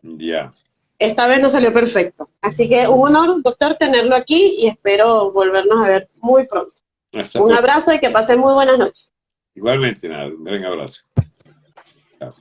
Ya. Esta vez nos salió perfecto. Así que un honor, doctor, tenerlo aquí y espero volvernos a ver muy pronto. Hasta Un pronto. abrazo y que pasen muy buenas noches. Igualmente, nada. Un gran abrazo. Chao.